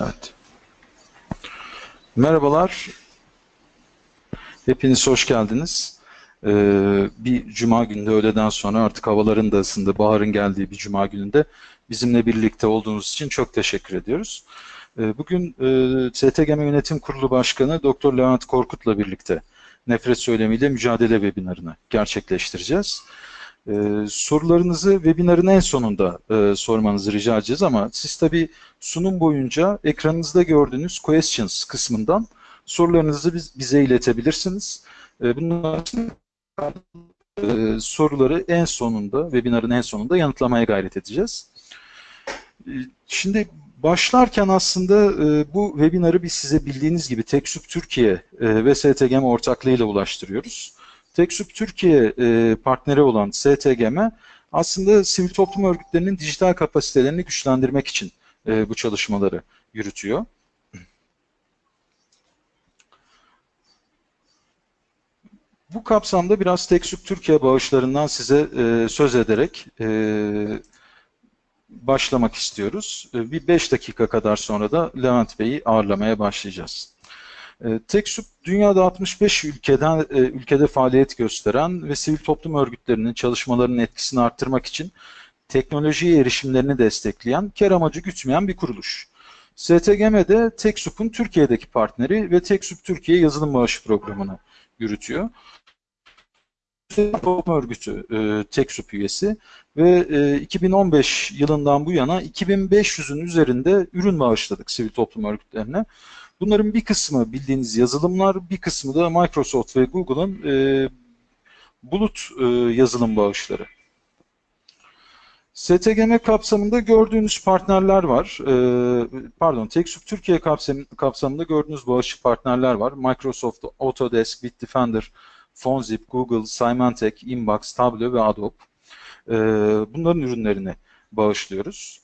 Evet. Merhabalar. Hepiniz hoş geldiniz. Ee, bir cuma günde öğleden sonra artık havaların da ısındı, baharın geldiği bir cuma gününde bizimle birlikte olduğunuz için çok teşekkür ediyoruz. Ee, bugün e, STGM Yönetim Kurulu Başkanı Dr. Levent Korkut'la birlikte nefret söylemiyle mücadele webinarını gerçekleştireceğiz. Ee, sorularınızı webinarın en sonunda e, sormanızı rica edeceğiz ama siz tabi sunum boyunca ekranınızda gördüğünüz questions kısmından sorularınızı biz, bize iletebilirsiniz. E, bunlar e, soruları en sonunda, webinarın en sonunda yanıtlamaya gayret edeceğiz. E, şimdi başlarken aslında e, bu webinarı biz size bildiğiniz gibi TechSoup Türkiye e, ve STGM ortaklığıyla ulaştırıyoruz. TechSoup Türkiye e, partneri olan STGM aslında sivil toplum örgütlerinin dijital kapasitelerini güçlendirmek için e, bu çalışmaları yürütüyor. Bu kapsamda biraz TechSoup Türkiye bağışlarından size e, söz ederek e, başlamak istiyoruz. E, bir 5 dakika kadar sonra da Levent Bey'i ağırlamaya başlayacağız. E, TechSoup dünyada 65 ülkeden e, ülkede faaliyet gösteren ve sivil toplum örgütlerinin çalışmalarının etkisini arttırmak için teknolojiye erişimlerini destekleyen, kar amacı gütmeyen bir kuruluş. STGM'de TechSoup'un Türkiye'deki partneri ve TechSoup Türkiye yazılım bağışı programını yürütüyor. Toplum Örgütü e, TechSoup üyesi ve e, 2015 yılından bu yana 2500'ün üzerinde ürün bağışladık sivil toplum örgütlerine. Bunların bir kısmı bildiğiniz yazılımlar, bir kısmı da Microsoft ve Google'ın e, bulut e, yazılım bağışları. STGM kapsamında gördüğünüz partnerler var. E, pardon, TechSoup Türkiye kapsam, kapsamında gördüğünüz bağışçı partnerler var. Microsoft, Autodesk, Bitdefender, Fonzip, Google, Symantec, Inbox, Tableau ve Adobe. E, bunların ürünlerini bağışlıyoruz.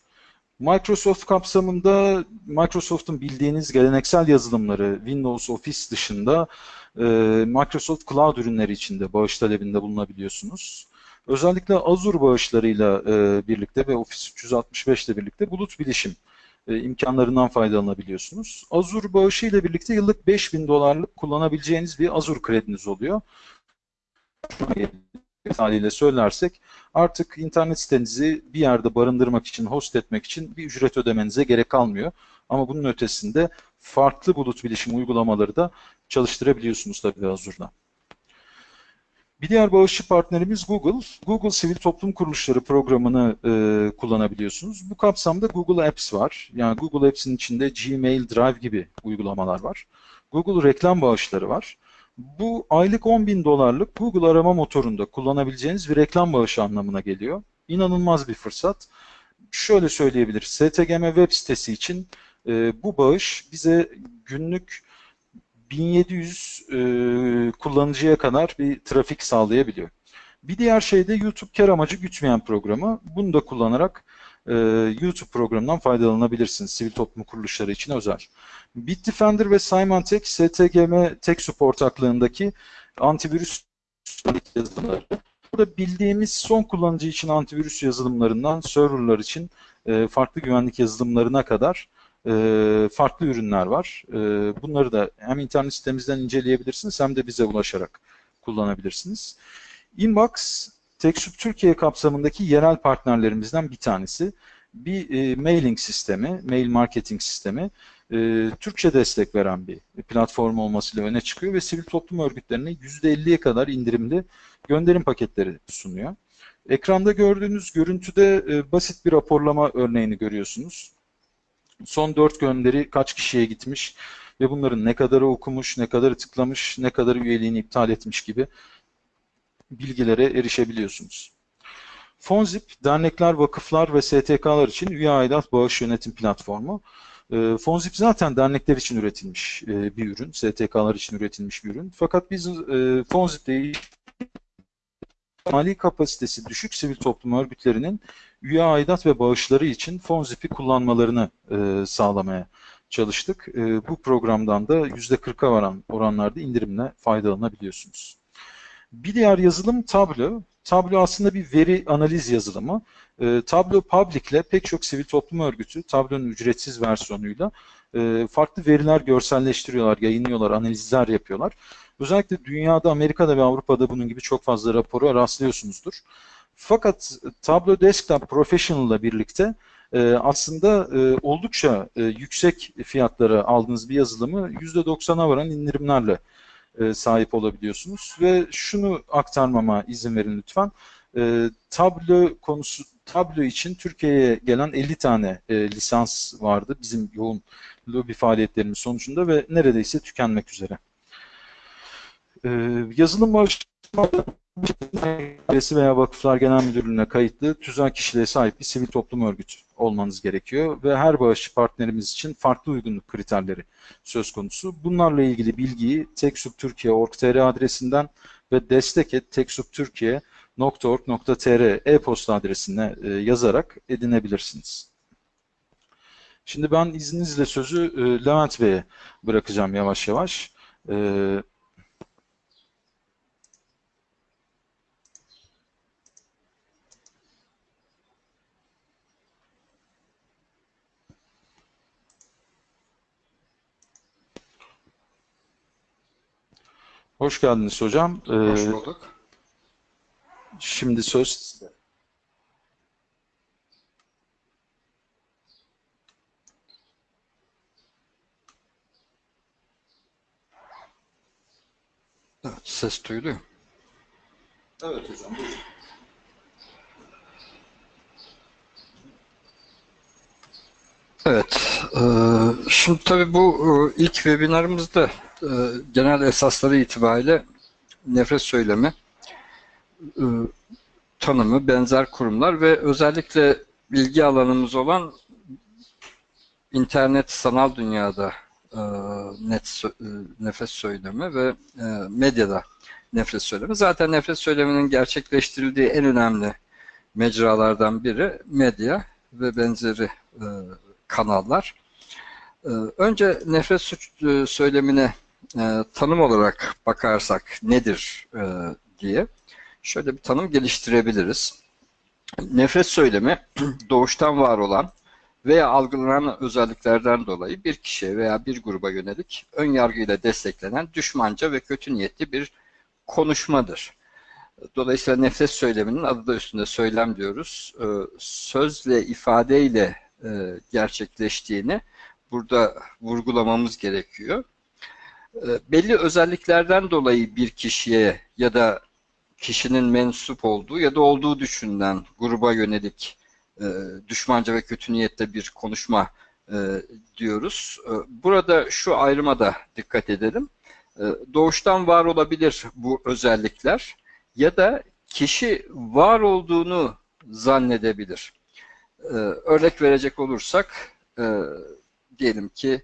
Microsoft kapsamında Microsoft'un bildiğiniz geleneksel yazılımları Windows Office dışında e, Microsoft Cloud ürünleri için de bağış talebinde bulunabiliyorsunuz. Özellikle Azure bağışlarıyla e, birlikte ve Office 365 ile birlikte bulut bilişim e, imkanlarından faydalanabiliyorsunuz. Azure bağışı ile birlikte yıllık 5000 dolarlık kullanabileceğiniz bir Azure krediniz oluyor. Haliyle söylersek artık internet sitenizi bir yerde barındırmak için, host etmek için bir ücret ödemenize gerek kalmıyor. Ama bunun ötesinde farklı bulut bilişim uygulamaları da çalıştırabiliyorsunuz tabii Azure'da. Bir diğer bağışçı partnerimiz Google. Google Sivil Toplum Kuruluşları programını e, kullanabiliyorsunuz. Bu kapsamda Google Apps var. Yani Google Apps'in içinde Gmail, Drive gibi uygulamalar var. Google reklam bağışları var. Bu aylık 10 bin dolarlık Google arama motorunda kullanabileceğiniz bir reklam bağışı anlamına geliyor. İnanılmaz bir fırsat. Şöyle söyleyebiliriz. STGM web sitesi için e, bu bağış bize günlük 1700 e, kullanıcıya kadar bir trafik sağlayabiliyor. Bir diğer şey de YouTube kar amacı gütmeyen programı. Bunu da kullanarak e, YouTube programından faydalanabilirsiniz. Sivil toplum kuruluşları için özel. Bitdefender ve Symantec, STGM TechSoup ortaklığındaki antivirüs yazılımları. Burada bildiğimiz son kullanıcı için antivirüs yazılımlarından serverlar için e, farklı güvenlik yazılımlarına kadar e, farklı ürünler var. E, bunları da hem internet sitemizden inceleyebilirsiniz hem de bize ulaşarak kullanabilirsiniz. Inbox, TechSoup Türkiye kapsamındaki yerel partnerlerimizden bir tanesi. Bir e, mailing sistemi, mail marketing sistemi. E, Türkçe destek veren bir platform olmasıyla öne çıkıyor ve sivil toplum örgütlerine %50'ye kadar indirimli gönderim paketleri sunuyor. Ekranda gördüğünüz görüntüde e, basit bir raporlama örneğini görüyorsunuz. Son dört gönderi kaç kişiye gitmiş ve bunların ne kadarı okumuş, ne kadarı tıklamış, ne kadarı üyeliğini iptal etmiş gibi bilgilere erişebiliyorsunuz. Fonzip, dernekler, vakıflar ve STK'lar için üye aidat bağış yönetim platformu. Ee, Fonzip zaten dernekler için üretilmiş e, bir ürün, STK'lar için üretilmiş bir ürün. Fakat biz e, Fonzip'te mali kapasitesi düşük sivil toplum örgütlerinin üye aidat ve bağışları için Fonzip'i kullanmalarını e, sağlamaya çalıştık. Bu programdan da %40'a varan oranlarda indirimle faydalanabiliyorsunuz. Bir diğer yazılım Tableau. Tableau aslında bir veri analiz yazılımı. E, Tableau Public ile pek çok sivil toplum örgütü Tableau'nun ücretsiz versiyonuyla e, farklı veriler görselleştiriyorlar, yayınlıyorlar, analizler yapıyorlar. Özellikle dünyada, Amerika'da ve Avrupa'da bunun gibi çok fazla rapora rastlıyorsunuzdur. Fakat Tableau Desktop Professional ile birlikte e, aslında e, oldukça e, yüksek fiyatlara aldığınız bir yazılımı %90'a varan indirimlerle e, sahip olabiliyorsunuz. Ve şunu aktarmama izin verin lütfen. E, Tableau konusu Tableau için Türkiye'ye gelen 50 tane e, lisans vardı bizim yoğun lobi faaliyetlerimiz sonucunda ve neredeyse tükenmek üzere. E, yazılım Belediyesi veya Vakıflar Genel Müdürlüğü'ne kayıtlı tüzel kişiliğe sahip bir sivil toplum örgütü olmanız gerekiyor ve her bağışçı partnerimiz için farklı uygunluk kriterleri söz konusu. Bunlarla ilgili bilgiyi teksuptürkiye.org.tr adresinden ve destek.teksuptürkiye.org.tr e-posta adresine e, yazarak edinebilirsiniz. Şimdi ben izninizle sözü e, Levent Bey'e bırakacağım yavaş yavaş. Hoş geldiniz hocam. Hoş ee, bulduk. Şimdi söz Evet, ses duyuluyor. Evet hocam. Buyurun. Evet, e, şimdi tabii bu e, ilk webinarımızda e, genel esasları itibariyle nefret söylemi, e, tanımı, benzer kurumlar ve özellikle bilgi alanımız olan internet sanal dünyada e, net nefret söylemi ve medyada nefret söylemi. Zaten nefret söyleminin gerçekleştirildiği en önemli mecralardan biri medya ve benzeri kanallar. Önce nefret suç söylemine e, tanım olarak bakarsak nedir e, diye şöyle bir tanım geliştirebiliriz. Nefret söylemi doğuştan var olan veya algılanan özelliklerden dolayı bir kişiye veya bir gruba yönelik ön yargıyla desteklenen düşmanca ve kötü niyetli bir konuşmadır. Dolayısıyla nefret söyleminin adı da üstünde söylem diyoruz. E, sözle, ifadeyle e, gerçekleştiğini burada vurgulamamız gerekiyor. Ee, belli özelliklerden dolayı bir kişiye ya da kişinin mensup olduğu ya da olduğu düşünülen gruba yönelik e, düşmanca ve kötü niyette bir konuşma e, diyoruz. E, burada şu ayrıma da dikkat edelim. E, doğuştan var olabilir bu özellikler ya da kişi var olduğunu zannedebilir. Örnek verecek olursak e, diyelim ki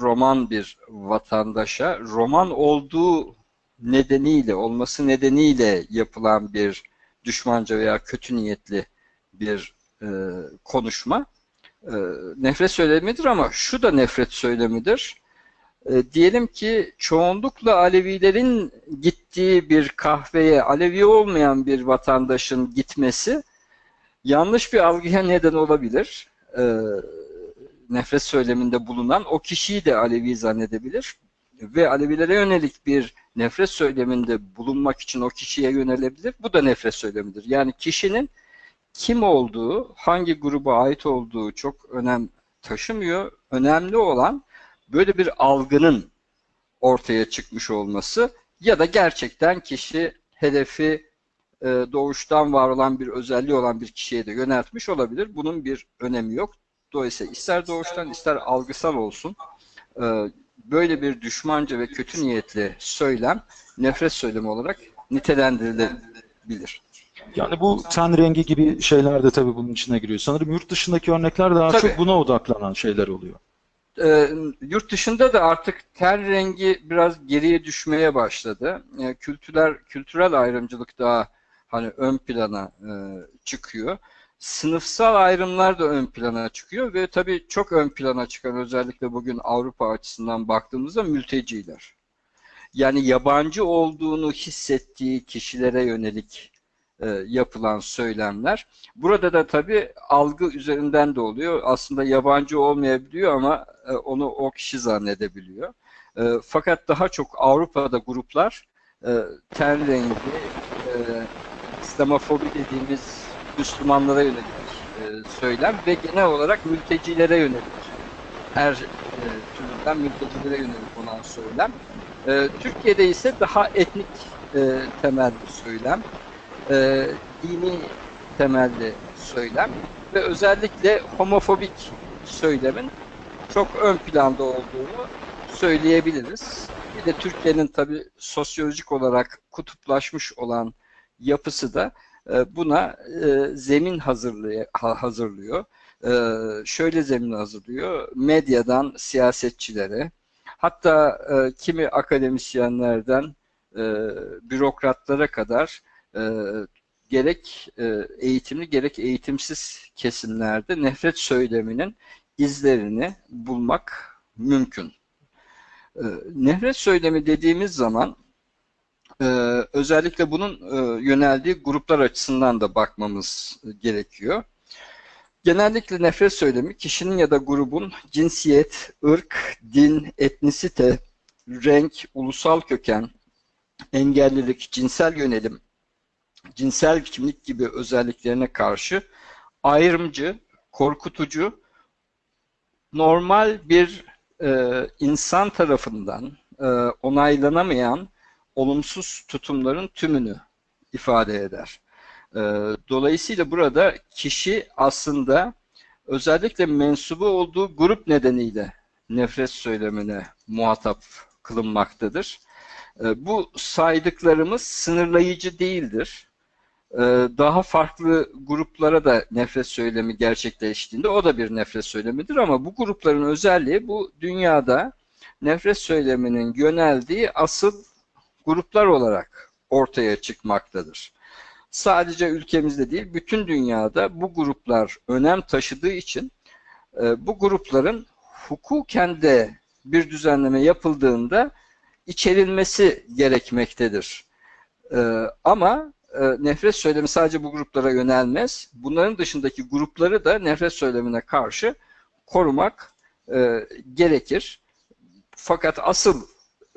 roman bir vatandaşa roman olduğu nedeniyle, olması nedeniyle yapılan bir düşmanca veya kötü niyetli bir e, konuşma e, nefret söylemidir ama şu da nefret söylemidir. E, diyelim ki çoğunlukla Alevilerin gittiği bir kahveye Alevi olmayan bir vatandaşın gitmesi yanlış bir algıya neden olabilir. E, nefret söyleminde bulunan o kişiyi de Alevi zannedebilir ve Alevilere yönelik bir nefret söyleminde bulunmak için o kişiye yönelebilir. Bu da nefret söylemidir. Yani kişinin kim olduğu, hangi gruba ait olduğu çok önem taşımıyor. Önemli olan böyle bir algının ortaya çıkmış olması ya da gerçekten kişi hedefi e, doğuştan var olan bir özelliği olan bir kişiye de yöneltmiş olabilir. Bunun bir önemi yok. Dolayısıyla ister doğuştan ister algısal olsun e, böyle bir düşmanca ve kötü niyetli söylem nefret söylemi olarak nitelendirilebilir. Yani bu ten rengi gibi şeyler de tabii bunun içine giriyor. Sanırım yurt dışındaki örnekler daha tabii. çok buna odaklanan şeyler oluyor. E, yurt dışında da artık ten rengi biraz geriye düşmeye başladı. E, kültürel kültürel ayrımcılık daha hani ön plana e, çıkıyor sınıfsal ayrımlar da ön plana çıkıyor ve tabii çok ön plana çıkan özellikle bugün Avrupa açısından baktığımızda mülteciler. yani yabancı olduğunu hissettiği kişilere yönelik e, yapılan söylemler. Burada da tabii algı üzerinden de oluyor. Aslında yabancı olmayabiliyor ama e, onu o kişi zannedebiliyor. E, fakat daha çok Avrupa'da gruplar e, ten rengi, e, İslamofobi dediğimiz Müslümanlara yönelik e, söylem ve genel olarak mültecilere yönelik her e, türden mültecilere yönelik olan söylem. E, Türkiye'de ise daha etnik e, temelli söylem, dini temelli söylem ve özellikle homofobik söylemin çok ön planda olduğunu söyleyebiliriz. Bir de Türkiye'nin tabii sosyolojik olarak kutuplaşmış olan yapısı da e, buna e, zemin hazırlıyor. E, şöyle zemin hazırlıyor. Medyadan siyasetçilere, hatta kimi akademisyenlerden bürokratlara kadar gerek eğitimli gerek eğitimsiz kesimlerde nefret söyleminin izlerini bulmak mümkün. Nefret söylemi dediğimiz zaman ee, özellikle bunun e, yöneldiği gruplar açısından da bakmamız gerekiyor. Genellikle nefret söylemi kişinin ya da grubun cinsiyet, ırk, din, etnisite, renk, ulusal köken, engellilik, cinsel yönelim, cinsel kimlik gibi özelliklerine karşı ayrımcı, korkutucu, normal bir e, insan tarafından e, onaylanamayan olumsuz tutumların tümünü ifade eder. Ee, dolayısıyla burada kişi aslında özellikle mensubu olduğu grup nedeniyle nefret söylemine muhatap kılınmaktadır. Ee, bu saydıklarımız sınırlayıcı değildir. Ee, daha farklı gruplara da nefret söylemi gerçekleştiğinde o da bir nefret söylemidir ama bu grupların özelliği bu dünyada nefret söyleminin yöneldiği asıl gruplar olarak ortaya çıkmaktadır. Sadece ülkemizde değil, bütün dünyada bu gruplar önem taşıdığı için e, bu grupların hukuken de bir düzenleme yapıldığında içerilmesi gerekmektedir. E, ama e, nefret söylemi sadece bu gruplara yönelmez. Bunların dışındaki grupları da nefret söylemine karşı korumak gerekir. Fakat asıl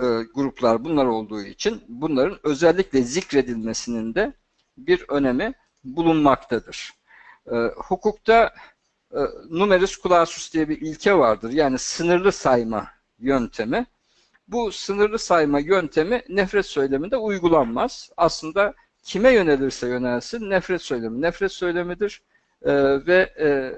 e, gruplar bunlar olduğu için bunların özellikle zikredilmesinin de bir önemi bulunmaktadır. E, hukukta e, numerus clausus diye bir ilke vardır. Yani sınırlı sayma yöntemi. Bu sınırlı sayma yöntemi nefret söyleminde uygulanmaz. Aslında kime yönelirse yönelsin nefret söylemi nefret söylemidir. Ee, ve e,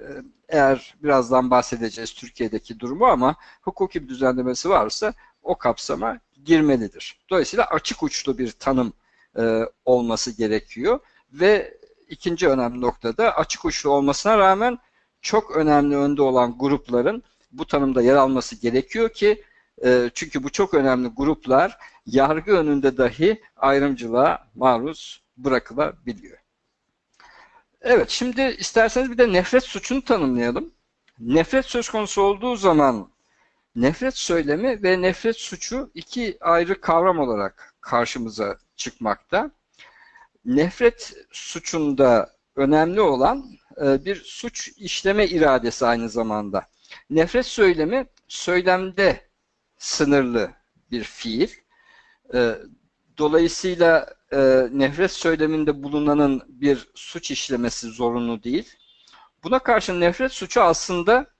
eğer birazdan bahsedeceğiz Türkiye'deki durumu ama hukuki bir düzenlemesi varsa o kapsama girmelidir. Dolayısıyla açık uçlu bir tanım e, olması gerekiyor ve ikinci önemli noktada açık uçlu olmasına rağmen çok önemli önde olan grupların bu tanımda yer alması gerekiyor ki e, çünkü bu çok önemli gruplar yargı önünde dahi ayrımcılığa maruz bırakılabiliyor. Evet, şimdi isterseniz bir de nefret suçunu tanımlayalım. Nefret söz konusu olduğu zaman Nefret söylemi ve nefret suçu iki ayrı kavram olarak karşımıza çıkmakta. Nefret suçunda önemli olan e, bir suç işleme iradesi aynı zamanda. Nefret söylemi söylemde sınırlı bir fiil. E, dolayısıyla e, nefret söyleminde bulunanın bir suç işlemesi zorunlu değil. Buna karşı nefret suçu aslında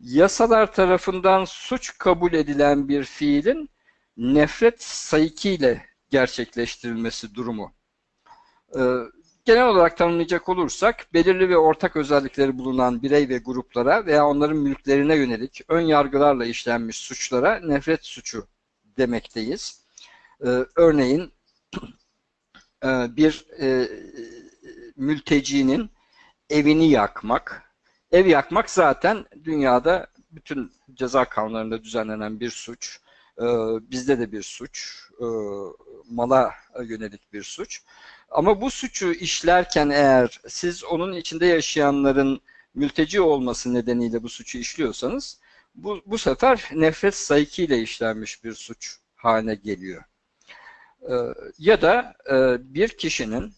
yasalar tarafından suç kabul edilen bir fiilin nefret sayıkiyle gerçekleştirilmesi durumu. Ee, genel olarak tanımlayacak olursak, belirli ve ortak özellikleri bulunan birey ve gruplara veya onların mülklerine yönelik ön yargılarla işlenmiş suçlara nefret suçu demekteyiz. Ee, örneğin e, bir e, mültecinin evini yakmak, Ev yakmak zaten dünyada bütün ceza kanunlarında düzenlenen bir suç. Ee, bizde de bir suç. Ee, mala yönelik bir suç. Ama bu suçu işlerken eğer siz onun içinde yaşayanların mülteci olması nedeniyle bu suçu işliyorsanız bu, bu sefer nefret sayıkiyle işlenmiş bir suç haline geliyor. E, ya da e, bir kişinin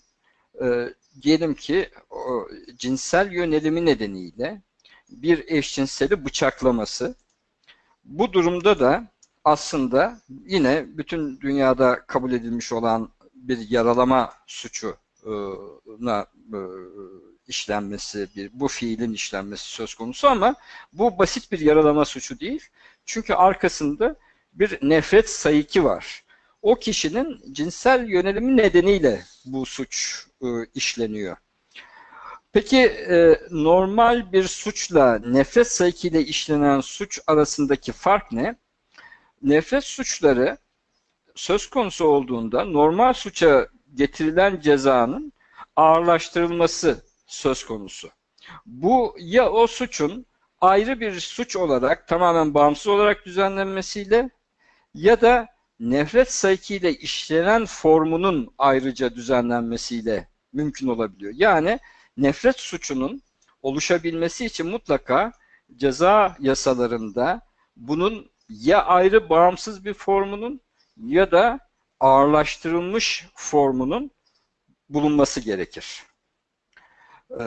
e, diyelim ki o, cinsel yönelimi nedeniyle bir eşcinseli bıçaklaması. Bu durumda da aslında yine bütün dünyada kabul edilmiş olan bir yaralama suçuna e, işlenmesi, bir, bu fiilin işlenmesi söz konusu ama bu basit bir yaralama suçu değil. Çünkü arkasında bir nefret sayıki var. O kişinin cinsel yönelimi nedeniyle bu suç e, işleniyor. Peki e, normal bir suçla nefret sayıkiyle işlenen suç arasındaki fark ne? Nefret suçları söz konusu olduğunda normal suça getirilen cezanın ağırlaştırılması söz konusu. Bu ya o suçun ayrı bir suç olarak tamamen bağımsız olarak düzenlenmesiyle ya da nefret saykiyle işlenen formunun ayrıca düzenlenmesiyle mümkün olabiliyor. Yani nefret suçunun oluşabilmesi için mutlaka ceza yasalarında bunun ya ayrı bağımsız bir formunun ya da ağırlaştırılmış formunun bulunması gerekir. Ee,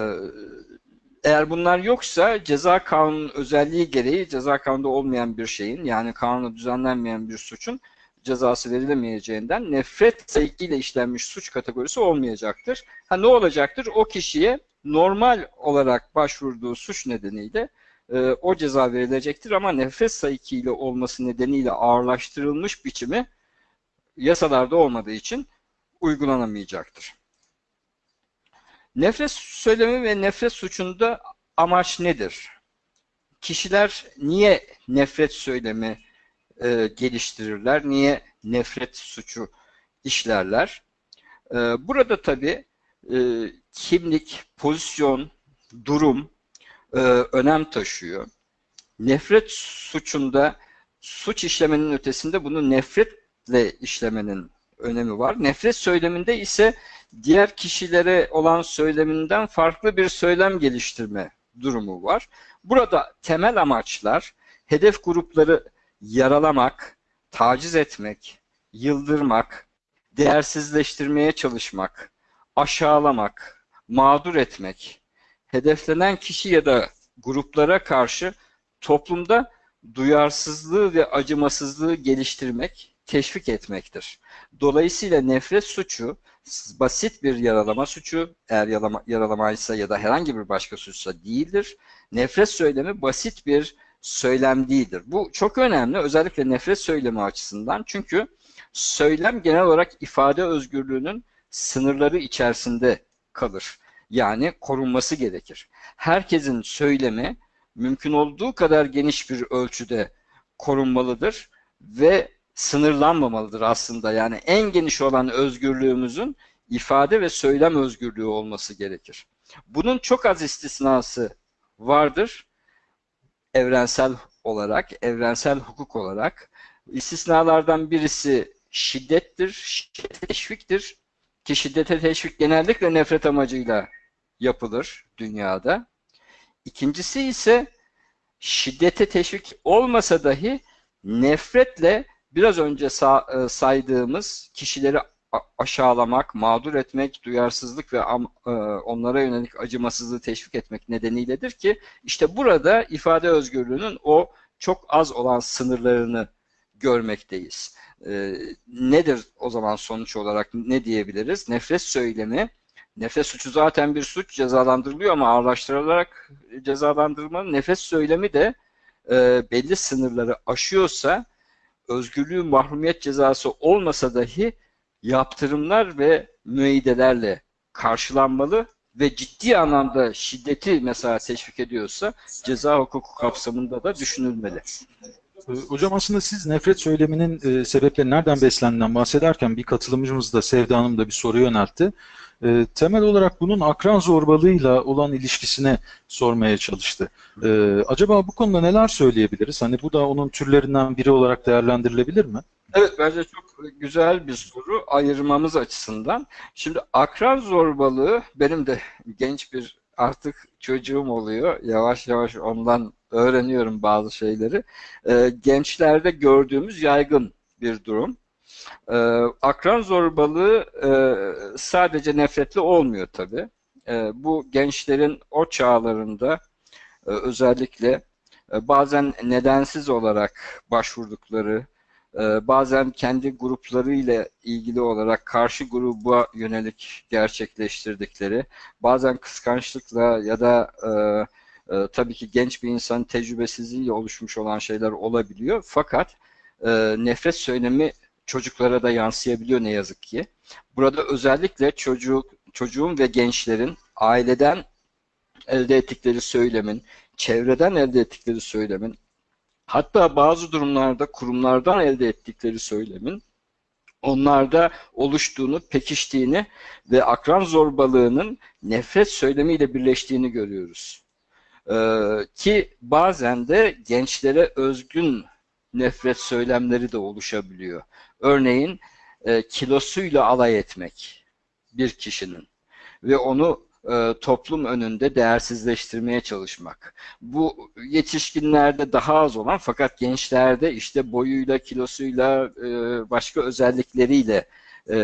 eğer bunlar yoksa ceza kanunun özelliği gereği ceza kanunda olmayan bir şeyin yani kanunda düzenlenmeyen bir suçun cezası verilemeyeceğinden nefret sevkiyle işlenmiş suç kategorisi olmayacaktır. Ha ne olacaktır? O kişiye normal olarak başvurduğu suç nedeniyle e, o ceza verilecektir ama nefret sayıkiyle olması nedeniyle ağırlaştırılmış biçimi yasalarda olmadığı için uygulanamayacaktır. Nefret söylemi ve nefret suçunda amaç nedir? Kişiler niye nefret söylemi e, geliştirirler? Niye nefret suçu işlerler? E, burada tabi e, kimlik, pozisyon, durum e, önem taşıyor. Nefret suçunda suç işlemenin ötesinde bunu nefretle işlemenin önemi var. Nefret söyleminde ise diğer kişilere olan söyleminden farklı bir söylem geliştirme durumu var. Burada temel amaçlar hedef grupları yaralamak, taciz etmek, yıldırmak, değersizleştirmeye çalışmak, aşağılamak, mağdur etmek, hedeflenen kişi ya da gruplara karşı toplumda duyarsızlığı ve acımasızlığı geliştirmek, teşvik etmektir. Dolayısıyla nefret suçu basit bir yaralama suçu, eğer yaralama, yaralamaysa ya da herhangi bir başka suçsa değildir. Nefret söylemi basit bir söylem değildir. Bu çok önemli özellikle nefret söylemi açısından çünkü söylem genel olarak ifade özgürlüğünün sınırları içerisinde kalır. Yani korunması gerekir. Herkesin söylemi mümkün olduğu kadar geniş bir ölçüde korunmalıdır ve sınırlanmamalıdır aslında. Yani en geniş olan özgürlüğümüzün ifade ve söylem özgürlüğü olması gerekir. Bunun çok az istisnası vardır evrensel olarak, evrensel hukuk olarak. İstisnalardan birisi şiddettir, şiddete teşviktir. Ki şiddete teşvik genellikle nefret amacıyla yapılır dünyada. İkincisi ise şiddete teşvik olmasa dahi nefretle biraz önce e, saydığımız kişileri aşağılamak, mağdur etmek, duyarsızlık ve e, onlara yönelik acımasızlığı teşvik etmek nedeniyledir ki işte burada ifade özgürlüğünün o çok az olan sınırlarını görmekteyiz. E, nedir o zaman sonuç olarak ne diyebiliriz? Nefret söylemi, nefret suçu zaten bir suç cezalandırılıyor ama ağırlaştırılarak cezalandırılmanın nefret söylemi de belli sınırları aşıyorsa özgürlüğü mahrumiyet cezası olmasa dahi yaptırımlar ve müeyyidelerle karşılanmalı ve ciddi anlamda şiddeti mesela teşvik ediyorsa ceza hukuku kapsamında da düşünülmeli. Ee, hocam aslında siz nefret söyleminin e, sebepleri nereden beslendiğinden bahsederken bir katılımcımız da Sevda Hanım da bir soru yöneltti. E, temel olarak bunun akran zorbalığıyla olan ilişkisine sormaya çalıştı. E, acaba bu konuda neler söyleyebiliriz? Hani bu da onun türlerinden biri olarak değerlendirilebilir mi? Evet bence çok güzel bir soru ayırmamız açısından. Şimdi akran zorbalığı benim de genç bir artık çocuğum oluyor. Yavaş yavaş ondan öğreniyorum bazı şeyleri. Ee, gençlerde gördüğümüz yaygın bir durum. E, akran zorbalığı e, sadece nefretli olmuyor tabii. E, bu gençlerin o çağlarında e, özellikle e, bazen nedensiz olarak başvurdukları, e, bazen kendi gruplarıyla ilgili olarak karşı gruba yönelik gerçekleştirdikleri, bazen kıskançlıkla ya da e, e, tabii ki genç bir insanın tecrübesizliğiyle oluşmuş olan şeyler olabiliyor. Fakat e, nefret söylemi çocuklara da yansıyabiliyor ne yazık ki. Burada özellikle çocuk, çocuğun ve gençlerin aileden elde ettikleri söylemin, çevreden elde ettikleri söylemin, hatta bazı durumlarda kurumlardan elde ettikleri söylemin onlarda oluştuğunu, pekiştiğini ve akran zorbalığının nefret söylemiyle birleştiğini görüyoruz. Ee, ki bazen de gençlere özgün nefret söylemleri de oluşabiliyor. Örneğin e, kilosuyla alay etmek bir kişinin ve onu e, toplum önünde değersizleştirmeye çalışmak. Bu yetişkinlerde daha az olan fakat gençlerde işte boyuyla, kilosuyla, e, başka özellikleriyle e,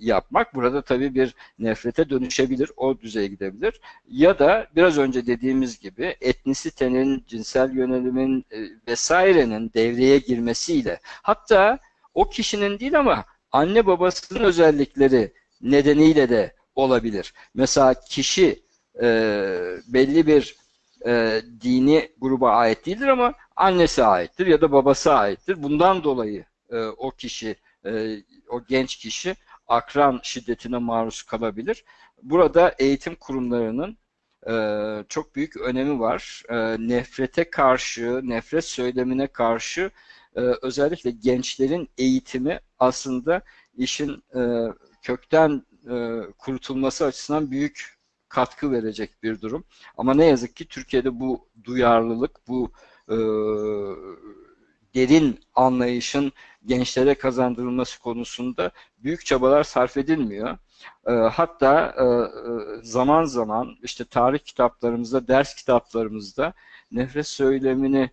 yapmak burada tabii bir nefrete dönüşebilir, o düzeye gidebilir. Ya da biraz önce dediğimiz gibi etnisitenin, cinsel yönelimin e, vesairenin devreye girmesiyle hatta o kişinin değil ama anne babasının özellikleri nedeniyle de olabilir. Mesela kişi e, belli bir e, dini gruba ait değildir ama annesi aittir ya da babası aittir. Bundan dolayı e, o kişi, e, o genç kişi akran şiddetine maruz kalabilir. Burada eğitim kurumlarının e, çok büyük önemi var. E, nefrete karşı, nefret söylemine karşı e, özellikle gençlerin eğitimi aslında işin e, kökten e, kurutulması açısından büyük katkı verecek bir durum. Ama ne yazık ki Türkiye'de bu duyarlılık, bu e, derin anlayışın gençlere kazandırılması konusunda büyük çabalar sarf edilmiyor. Hatta zaman zaman işte tarih kitaplarımızda, ders kitaplarımızda nefret söylemini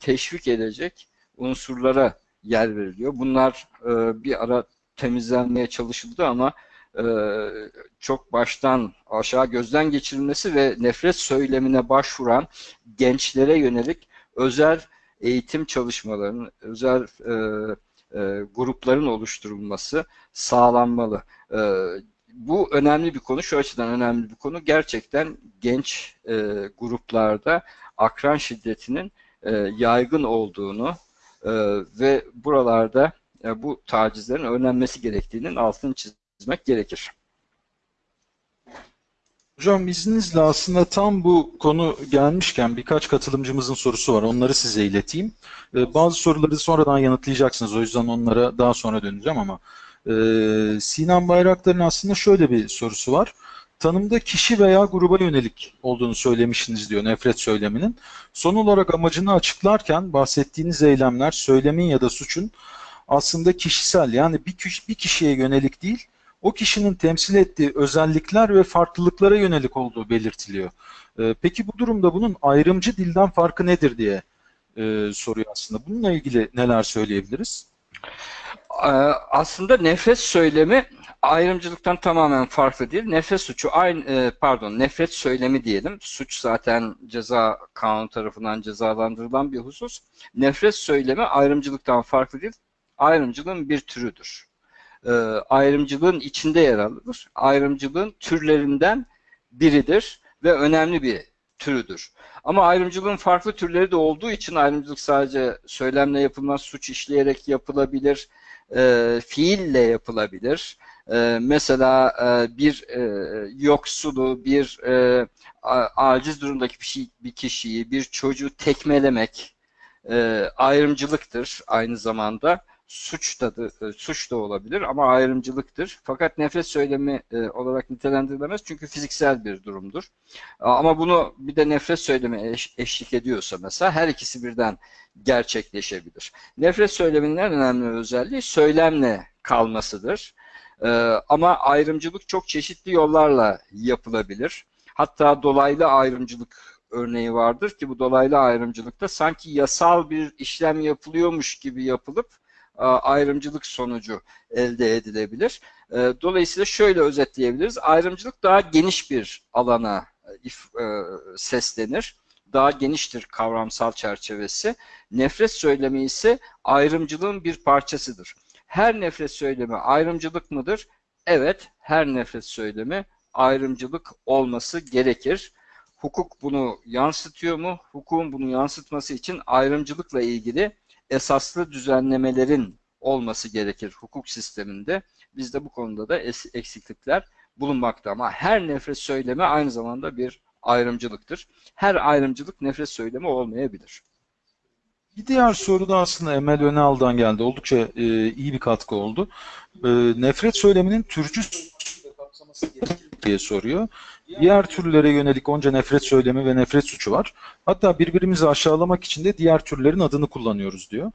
teşvik edecek unsurlara yer veriliyor. Bunlar e, bir ara temizlenmeye çalışıldı ama e, çok baştan aşağı gözden geçirilmesi ve nefret söylemine başvuran gençlere yönelik özel eğitim çalışmalarının, özel e, e, grupların oluşturulması sağlanmalı. E, bu önemli bir konu, şu açıdan önemli bir konu. Gerçekten genç e, gruplarda akran şiddetinin e, yaygın olduğunu e, ve buralarda e, bu tacizlerin önlenmesi gerektiğinin altını çizmek gerekir. Hocam izninizle aslında tam bu konu gelmişken birkaç katılımcımızın sorusu var. Onları size ileteyim. Ee, bazı soruları sonradan yanıtlayacaksınız. O yüzden onlara daha sonra döneceğim ama e, Sinan Bayraktar'ın aslında şöyle bir sorusu var. Tanımda kişi veya gruba yönelik olduğunu söylemişsiniz diyor nefret söyleminin. Son olarak amacını açıklarken bahsettiğiniz eylemler söylemin ya da suçun aslında kişisel yani bir, kişi, bir kişiye yönelik değil o kişinin temsil ettiği özellikler ve farklılıklara yönelik olduğu belirtiliyor. E, peki bu durumda bunun ayrımcı dilden farkı nedir diye e, soruyor aslında. Bununla ilgili neler söyleyebiliriz? Ee, aslında nefret söylemi ayrımcılıktan tamamen farklı değil. Nefret suçu aynı e, pardon nefret söylemi diyelim. Suç zaten ceza kanun tarafından cezalandırılan bir husus. Nefret söylemi ayrımcılıktan farklı değil. Ayrımcılığın bir türüdür e, ayrımcılığın içinde yer alır. Ayrımcılığın türlerinden biridir ve önemli bir türüdür. Ama ayrımcılığın farklı türleri de olduğu için ayrımcılık sadece söylemle yapılmaz, suç işleyerek yapılabilir, e, fiille yapılabilir. E, mesela e, bir e, yoksulu, bir e, aciz durumdaki bir, şey, bir kişiyi, bir çocuğu tekmelemek ayrımcılıktır aynı zamanda suç da, suç da olabilir ama ayrımcılıktır. Fakat nefret söylemi olarak nitelendirilemez çünkü fiziksel bir durumdur. Ama bunu bir de nefret söylemi eş, eşlik ediyorsa mesela her ikisi birden gerçekleşebilir. Nefret söyleminin en önemli özelliği söylemle kalmasıdır. E, ama ayrımcılık çok çeşitli yollarla yapılabilir. Hatta dolaylı ayrımcılık örneği vardır ki bu dolaylı ayrımcılıkta sanki yasal bir işlem yapılıyormuş gibi yapılıp a, ayrımcılık sonucu elde edilebilir. E, dolayısıyla şöyle özetleyebiliriz. Ayrımcılık daha geniş bir alana e, e, seslenir. Daha geniştir kavramsal çerçevesi. Nefret söylemi ise ayrımcılığın bir parçasıdır. Her nefret söylemi ayrımcılık mıdır? Evet, her nefret söylemi ayrımcılık olması gerekir. Hukuk bunu yansıtıyor mu? Hukukun bunu yansıtması için ayrımcılıkla ilgili esaslı düzenlemelerin olması gerekir hukuk sisteminde. Bizde bu konuda da eksiklikler bulunmakta ama her nefret söylemi aynı zamanda bir ayrımcılıktır. Her ayrımcılık nefret söylemi olmayabilir. Bir diğer soru da aslında Emel Önal'dan geldi. Oldukça e, iyi bir katkı oldu. E, nefret söyleminin türcü kapsaması gerekir diye soruyor. Diğer türlere yönelik onca nefret söylemi ve nefret suçu var. Hatta birbirimizi aşağılamak için de diğer türlerin adını kullanıyoruz diyor.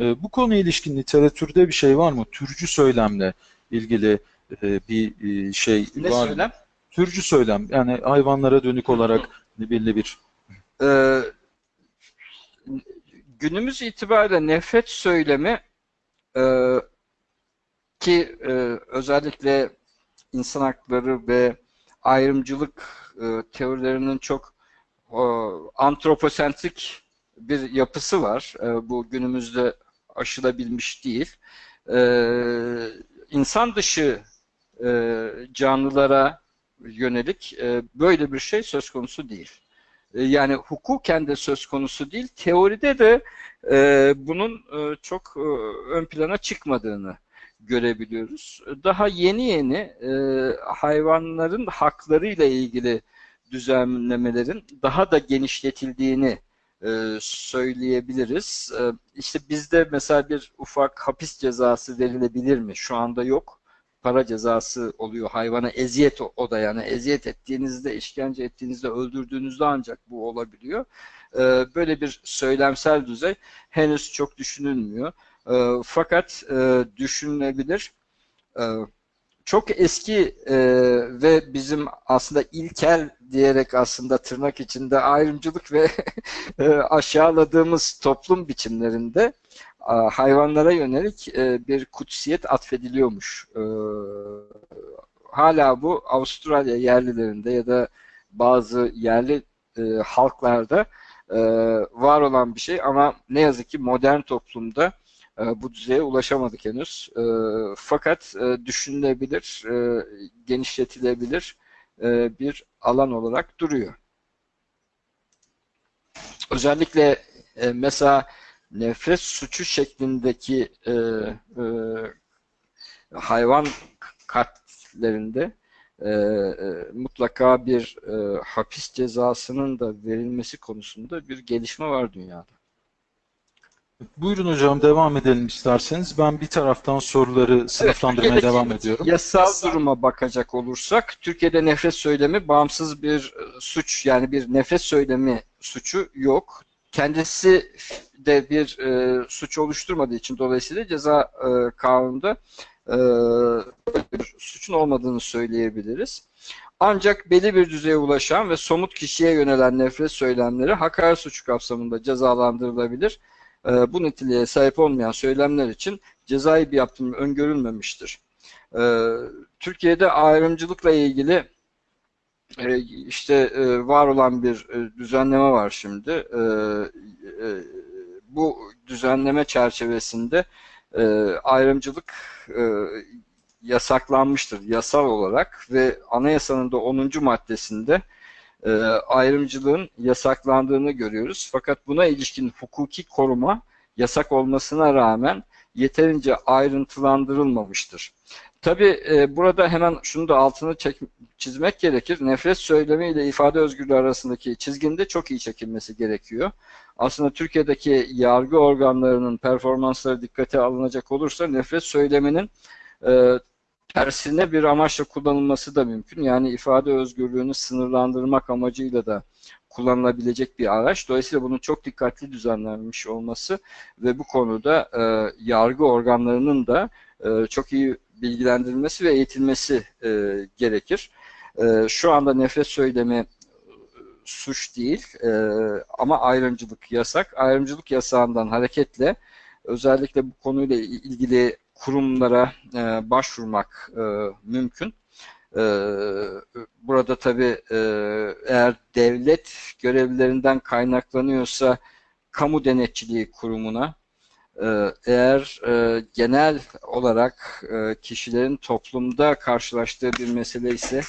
E, bu konuya ilişkin literatürde bir şey var mı? Türcü söylemle ilgili e, bir e, şey Ne var mı? söylem? Türcü söylem yani hayvanlara dönük olarak belli bir Ee, günümüz itibariyle nefret söylemi e, ki e, özellikle insan hakları ve ayrımcılık e, teorilerinin çok e, antroposentrik bir yapısı var. E, bu günümüzde aşılabilmiş değil. E, insan dışı e, canlılara yönelik e, böyle bir şey söz konusu değil. E, yani hukuken de söz konusu değil, teoride de e, bunun e, çok e, ön plana çıkmadığını görebiliyoruz. Daha yeni yeni e, hayvanların haklarıyla ilgili düzenlemelerin daha da genişletildiğini e, söyleyebiliriz. E, işte bizde mesela bir ufak hapis cezası verilebilir mi? Şu anda yok. Para cezası oluyor hayvana eziyet o, da yani eziyet ettiğinizde, işkence ettiğinizde, öldürdüğünüzde ancak bu olabiliyor. E, böyle bir söylemsel düzey henüz çok düşünülmüyor. E, fakat e, düşünülebilir. E, çok eski e, ve bizim aslında ilkel diyerek aslında tırnak içinde ayrımcılık ve e, aşağıladığımız toplum biçimlerinde hayvanlara yönelik e, bir kutsiyet atfediliyormuş. E, hala bu Avustralya yerlilerinde ya da bazı yerli e, halklarda e, var olan bir şey ama ne yazık ki modern toplumda e, bu düzeye ulaşamadık henüz. E, fakat e, düşünülebilir, e, genişletilebilir e, bir alan olarak duruyor. Özellikle e, mesela nefret suçu şeklindeki e, e, hayvan katlerinde e, e, mutlaka bir e, hapis cezasının da verilmesi konusunda bir gelişme var dünyada. Buyurun hocam devam edelim isterseniz. Ben bir taraftan soruları sınıflandırmaya devam ediyorum. Yasal duruma bakacak olursak Türkiye'de nefret söylemi bağımsız bir e, suç yani bir nefret söylemi suçu yok. Kendisi de bir e, suç oluşturmadığı için dolayısıyla ceza e, kanununda e, bir suçun olmadığını söyleyebiliriz. Ancak belli bir düzeye ulaşan ve somut kişiye yönelen nefret söylemleri hakaret suçu kapsamında cezalandırılabilir. E, bu niteliğe sahip olmayan söylemler için cezai bir yaptırım öngörülmemiştir. E, Türkiye'de ayrımcılıkla ilgili e, işte e, var olan bir e, düzenleme var şimdi. E, e, bu düzenleme çerçevesinde ayrımcılık yasaklanmıştır yasal olarak ve anayasanın da 10. maddesinde ayrımcılığın yasaklandığını görüyoruz. Fakat buna ilişkin hukuki koruma yasak olmasına rağmen yeterince ayrıntılandırılmamıştır. Tabi e, burada hemen şunu da altını çek, çizmek gerekir. Nefret söylemi ile ifade özgürlüğü arasındaki çizginin de çok iyi çekilmesi gerekiyor. Aslında Türkiye'deki yargı organlarının performansları dikkate alınacak olursa nefret söyleminin e, tersine bir amaçla kullanılması da mümkün. Yani ifade özgürlüğünü sınırlandırmak amacıyla da kullanılabilecek bir araç. Dolayısıyla bunun çok dikkatli düzenlenmiş olması ve bu konuda e, yargı organlarının da e, çok iyi bilgilendirilmesi ve eğitilmesi e, gerekir. E, şu anda nefret söylemi suç değil e, ama ayrımcılık yasak. Ayrımcılık yasağından hareketle özellikle bu konuyla ilgili kurumlara e, başvurmak e, mümkün. E, burada tabii e, eğer devlet görevlilerinden kaynaklanıyorsa kamu denetçiliği kurumuna, e, eğer e, genel olarak e, kişilerin toplumda karşılaştığı bir mesele ise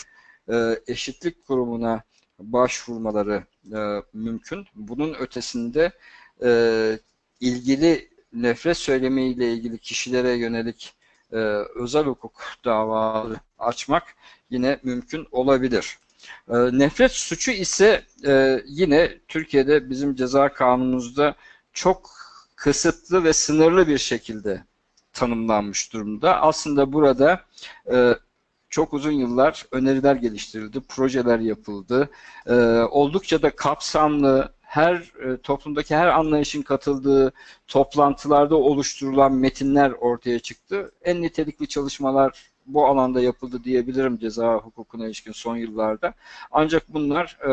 e, eşitlik kurumuna başvurmaları e, mümkün. Bunun ötesinde e, ilgili nefret söylemiyle ilgili kişilere yönelik e, özel hukuk davaları açmak yine mümkün olabilir. E, nefret suçu ise e, yine Türkiye'de bizim ceza kanunumuzda çok kısıtlı ve sınırlı bir şekilde tanımlanmış durumda. Aslında burada e, çok uzun yıllar öneriler geliştirildi, projeler yapıldı. E, oldukça da kapsamlı, her e, toplumdaki her anlayışın katıldığı toplantılarda oluşturulan metinler ortaya çıktı. En nitelikli çalışmalar bu alanda yapıldı diyebilirim ceza hukukuna ilişkin son yıllarda. Ancak bunlar e,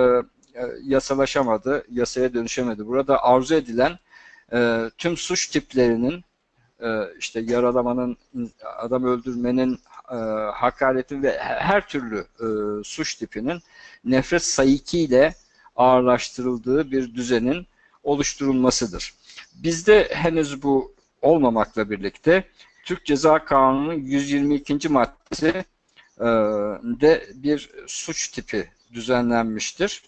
e, yasalaşamadı, yasaya dönüşemedi. Burada arzu edilen e, tüm suç tiplerinin e, işte yaralamanın, adam öldürmenin, e, hakaretin ve her türlü e, suç tipinin nefret sayıkiyle ağırlaştırıldığı bir düzenin oluşturulmasıdır. Bizde henüz bu olmamakla birlikte Türk Ceza Kanunu'nun 122. maddesi e, de bir suç tipi düzenlenmiştir.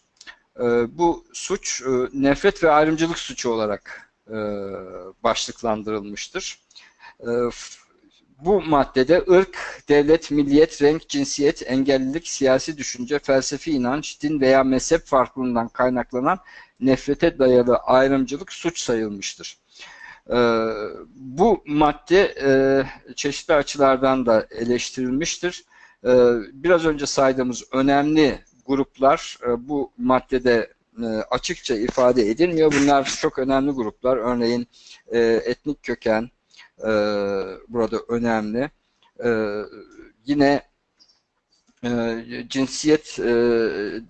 E, bu suç e, nefret ve ayrımcılık suçu olarak başlıklandırılmıştır. E, bu maddede ırk, devlet, milliyet, renk, cinsiyet, engellilik, siyasi düşünce, felsefi inanç, din veya mezhep farklılığından kaynaklanan nefrete dayalı ayrımcılık suç sayılmıştır. Ee, bu madde e, çeşitli açılardan da eleştirilmiştir. Biraz önce saydığımız önemli gruplar e, bu maddede e, açıkça ifade edilmiyor. Bunlar çok önemli gruplar. Örneğin e, etnik köken, e, burada önemli. E, yine e, cinsiyet e,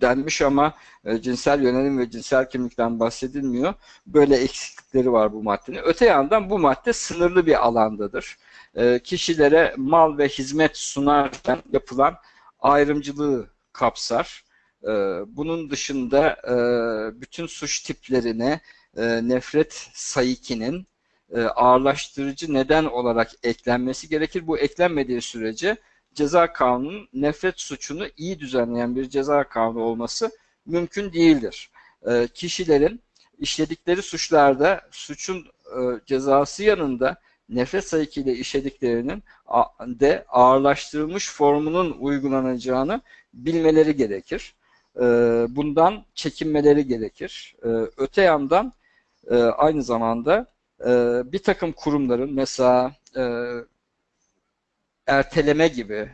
denmiş ama e, cinsel yönelim ve cinsel kimlikten bahsedilmiyor. Böyle eksiklikleri var bu maddenin. Öte yandan bu madde sınırlı bir alandadır. E, kişilere mal ve hizmet sunarken yapılan ayrımcılığı kapsar. E, bunun dışında e, bütün suç tiplerine e, nefret sayikinin e, ağırlaştırıcı neden olarak eklenmesi gerekir. Bu eklenmediği sürece ceza kanunun nefret suçunu iyi düzenleyen bir ceza kanunu olması mümkün değildir. Kişilerin işledikleri suçlarda suçun cezası yanında nefret sayıkıyla işlediklerinin de ağırlaştırılmış formunun uygulanacağını bilmeleri gerekir. E, bundan çekinmeleri gerekir. E, öte yandan e, aynı zamanda e, bir takım kurumların mesela e, erteleme gibi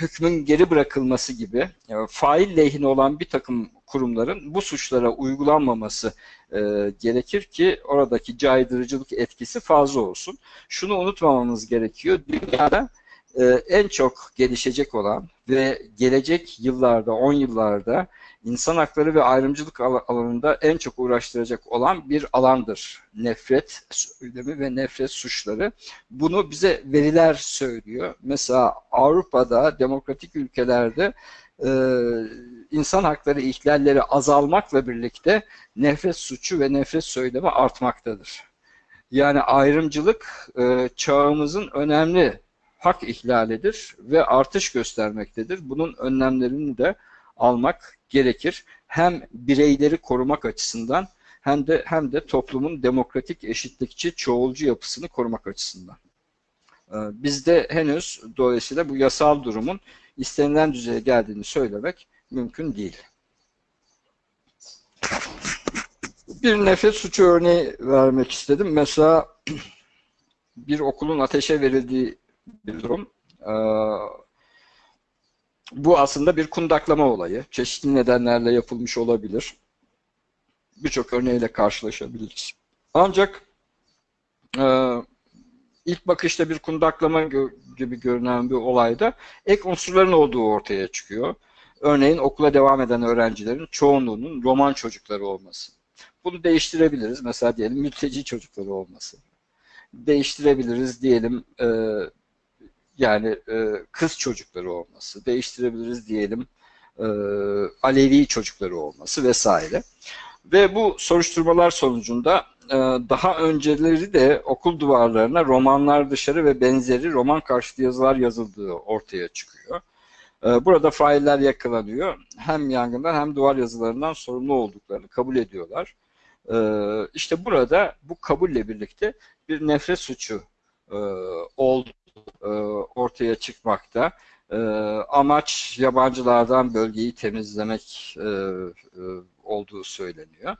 hükmün geri bırakılması gibi yani fail lehine olan bir takım kurumların bu suçlara uygulanmaması e, gerekir ki oradaki caydırıcılık etkisi fazla olsun. Şunu unutmamamız gerekiyor. Dünyada e, en çok gelişecek olan ve gelecek yıllarda, 10 yıllarda insan hakları ve ayrımcılık alanında en çok uğraştıracak olan bir alandır. Nefret söylemi ve nefret suçları. Bunu bize veriler söylüyor. Mesela Avrupa'da, demokratik ülkelerde e, insan hakları ihlalleri azalmakla birlikte nefret suçu ve nefret söylemi artmaktadır. Yani ayrımcılık e, çağımızın önemli hak ihlalidir ve artış göstermektedir. Bunun önlemlerini de almak gerekir. Hem bireyleri korumak açısından hem de hem de toplumun demokratik, eşitlikçi, çoğulcu yapısını korumak açısından. Ee, bizde henüz dolayısıyla bu yasal durumun istenilen düzeye geldiğini söylemek mümkün değil. Bir nefret suçu örneği vermek istedim. Mesela bir okulun ateşe verildiği bir durum. Ee, bu aslında bir kundaklama olayı. Çeşitli nedenlerle yapılmış olabilir. Birçok örneğiyle karşılaşabiliriz. Ancak e, ilk bakışta bir kundaklama gibi görünen bir olayda ek unsurların olduğu ortaya çıkıyor. Örneğin okula devam eden öğrencilerin çoğunluğunun roman çocukları olması. Bunu değiştirebiliriz. Mesela diyelim mülteci çocukları olması. Değiştirebiliriz diyelim e, yani e, kız çocukları olması. Değiştirebiliriz diyelim e, Alevi çocukları olması vesaire. Ve bu soruşturmalar sonucunda e, daha önceleri de okul duvarlarına romanlar dışarı ve benzeri roman karşıtı yazılar yazıldığı ortaya çıkıyor. E, Burada failler yakalanıyor. Hem yangından hem duvar yazılarından sorumlu olduklarını kabul ediyorlar. E, İşte burada bu kabulle birlikte bir nefret suçu e, oldu e, ortaya çıkmakta. E, Amaç yabancılardan bölgeyi temizlemek e, e, olduğu söyleniyor.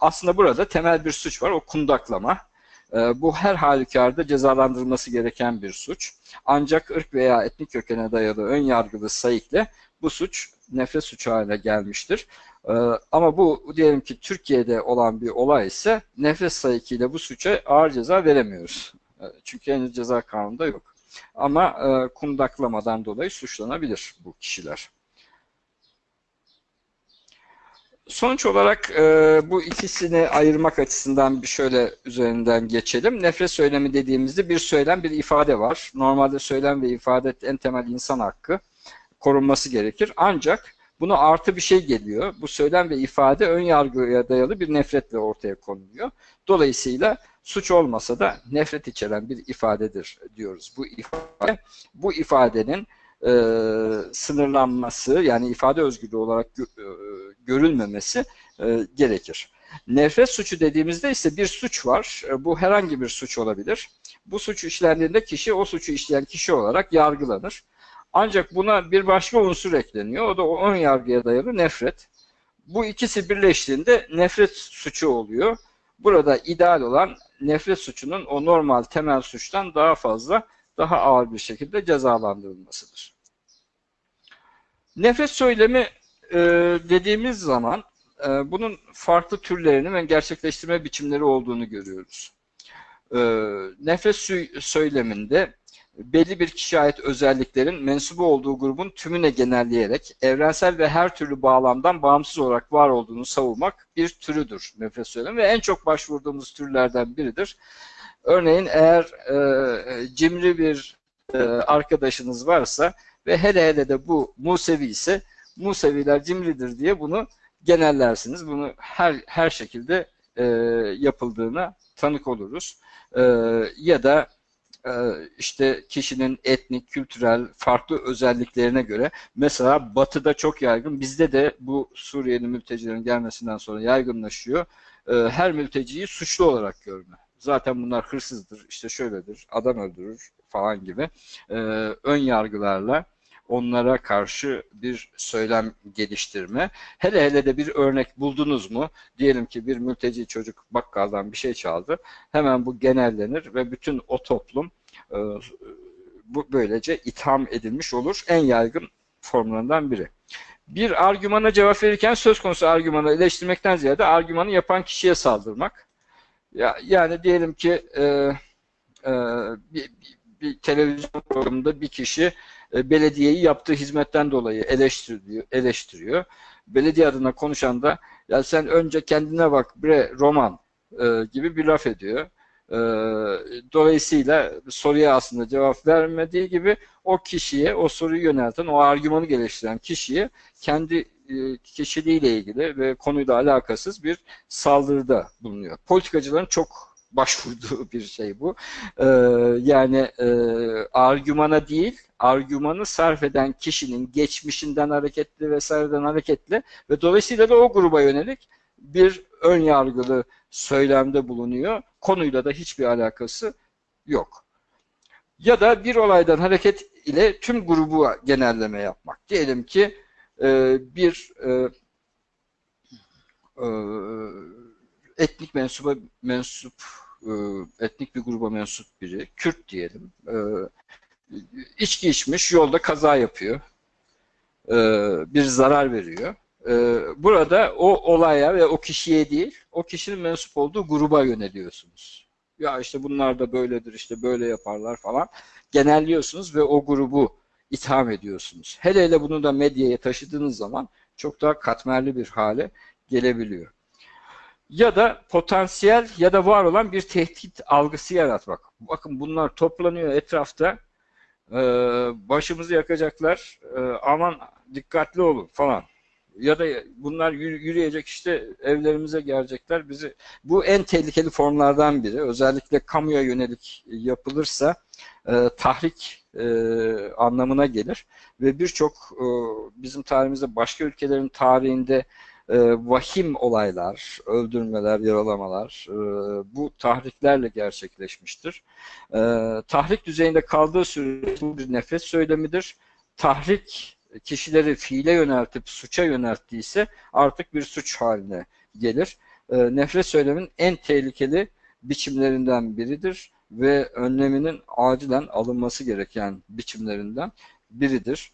Aslında burada temel bir suç var, o kundaklama. Bu her halükarda cezalandırılması gereken bir suç. Ancak ırk veya etnik kökene dayalı ön yargılı sayıkla bu suç nefret suçu haline gelmiştir. Ama bu diyelim ki Türkiye'de olan bir olay ise nefret sayıkıyla bu suça ağır ceza veremiyoruz. E, Çünkü henüz ceza kanununda yok. Ama e, kundaklamadan dolayı suçlanabilir bu kişiler. Sonuç olarak e, bu ikisini ayırmak açısından bir şöyle üzerinden geçelim. Nefret söylemi dediğimizde bir söylem, bir ifade var. Normalde söylem ve ifade en temel insan hakkı korunması gerekir. Ancak buna artı bir şey geliyor. Bu söylem ve ifade ön yargıya dayalı bir nefretle ortaya konuluyor. Dolayısıyla suç olmasa da nefret içeren bir ifadedir diyoruz. Bu ifade, bu ifadenin e, sınırlanması yani ifade özgürlüğü olarak gö, e, görülmemesi e, gerekir. Nefret suçu dediğimizde ise bir suç var. E, bu herhangi bir suç olabilir. Bu suç işlendiğinde kişi o suçu işleyen kişi olarak yargılanır. Ancak buna bir başka unsur ekleniyor. O da o ön yargıya dayalı nefret. Bu ikisi birleştiğinde nefret suçu oluyor. Burada ideal olan nefret suçunun o normal temel suçtan daha fazla, daha ağır bir şekilde cezalandırılmasıdır. Nefret söylemi e, dediğimiz zaman e, bunun farklı türlerini ve gerçekleştirme biçimleri olduğunu görüyoruz. E, nefret söyleminde belli bir kişiye ait özelliklerin mensubu olduğu grubun tümüne genelleyerek evrensel ve her türlü bağlamdan bağımsız olarak var olduğunu savunmak bir türüdür nefret söylemi ve en çok başvurduğumuz türlerden biridir. Örneğin eğer e, cimri bir e, arkadaşınız varsa ve hele hele de bu Musevi ise Museviler cimridir diye bunu genellersiniz. Bunu her her şekilde e, yapıldığına tanık oluruz. E, ya da işte kişinin etnik, kültürel, farklı özelliklerine göre mesela batıda çok yaygın, bizde de bu Suriyeli mültecilerin gelmesinden sonra yaygınlaşıyor. E, her mülteciyi suçlu olarak görme. Zaten bunlar hırsızdır, işte şöyledir, adam öldürür falan gibi e, ön yargılarla onlara karşı bir söylem geliştirme. Hele hele de bir örnek buldunuz mu? Diyelim ki bir mülteci çocuk bakkaldan bir şey çaldı. Hemen bu genellenir ve bütün o toplum e, bu böylece itham edilmiş olur. En yaygın formlarından biri. Bir argümana cevap verirken söz konusu argümanı eleştirmekten ziyade argümanı yapan kişiye saldırmak. Ya, yani diyelim ki e, e, bir, bir televizyon programında bir kişi e, belediyeyi yaptığı hizmetten dolayı eleştiriyor, eleştiriyor. Belediye adına konuşan da ya sen önce kendine bak bre roman e, gibi bir laf ediyor. E, dolayısıyla soruya aslında cevap vermediği gibi o kişiye, o soruyu yönelten, o argümanı geliştiren kişiye kendi e, kişiliğiyle ilgili ve konuyla alakasız bir saldırıda bulunuyor. Politikacıların çok başvurduğu bir şey bu. Ee, yani e, argümana değil, argümanı sarf eden kişinin geçmişinden hareketli vesaireden hareketli ve dolayısıyla da o gruba yönelik bir ön yargılı söylemde bulunuyor. Konuyla da hiçbir alakası yok. Ya da bir olaydan hareket ile tüm grubu genelleme yapmak. Diyelim ki e, bir e, e, etnik mensuba mensup etnik bir gruba mensup biri, Kürt diyelim, içki içmiş, yolda kaza yapıyor, e, bir zarar veriyor. E, burada o olaya ve o kişiye değil, o kişinin mensup olduğu gruba yöneliyorsunuz. Ya işte bunlar da böyledir, işte böyle yaparlar falan. Genelliyorsunuz ve o grubu itham ediyorsunuz. Hele hele bunu da medyaya taşıdığınız zaman çok daha katmerli bir hale gelebiliyor. ya da potansiyel ya da var olan bir tehdit algısı yaratmak. Bakın bunlar toplanıyor etrafta. Ee, başımızı yakacaklar. Ee, aman dikkatli olun falan. Ya da bunlar yürü- yürüyecek işte evlerimize gelecekler. Bizi bu en tehlikeli formlardan biri. Özellikle kamuya yönelik yapılırsa e, tahrik e, anlamına gelir ve birçok e, bizim tarihimizde başka ülkelerin tarihinde e, vahim olaylar, öldürmeler, yaralamalar e, bu tahriklerle gerçekleşmiştir. E, tahrik düzeyinde kaldığı sürece bu bir nefret söylemidir. Tahrik kişileri fiile yöneltip suça yönelttiyse artık bir suç haline gelir. E, nefret söylemin en tehlikeli biçimlerinden biridir ve önleminin acilen alınması gereken biçimlerinden biridir.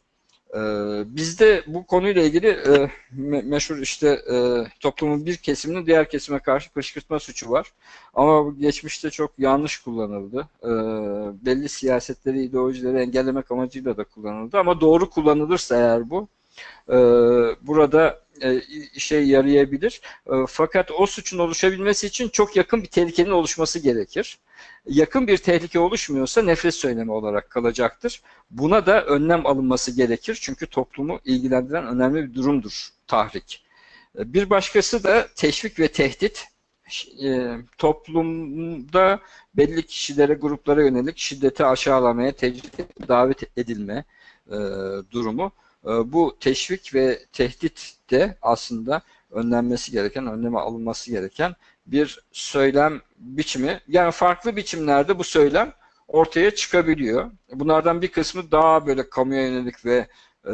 Ee, bizde bu konuyla ilgili e, me- meşhur işte e, toplumun bir kesiminin diğer kesime karşı kışkırtma suçu var. Ama bu geçmişte çok yanlış kullanıldı. Ee, belli siyasetleri, ideolojileri engellemek amacıyla da kullanıldı. Ama doğru kullanılırsa eğer bu e, burada e, işe yarayabilir. E, fakat o suçun oluşabilmesi için çok yakın bir tehlikenin oluşması gerekir. Yakın bir tehlike oluşmuyorsa nefret söylemi olarak kalacaktır. Buna da önlem alınması gerekir. Çünkü toplumu ilgilendiren önemli bir durumdur tahrik. E, Bir başkası da teşvik ve tehdit. E, toplumda belli kişilere, gruplara yönelik şiddeti aşağılamaya, tecrit davet edilme e, durumu. E, bu teşvik ve tehdit de aslında önlenmesi gereken, önleme alınması gereken bir söylem biçimi. Yani farklı biçimlerde bu söylem ortaya çıkabiliyor. Bunlardan bir kısmı daha böyle kamuya yönelik ve e,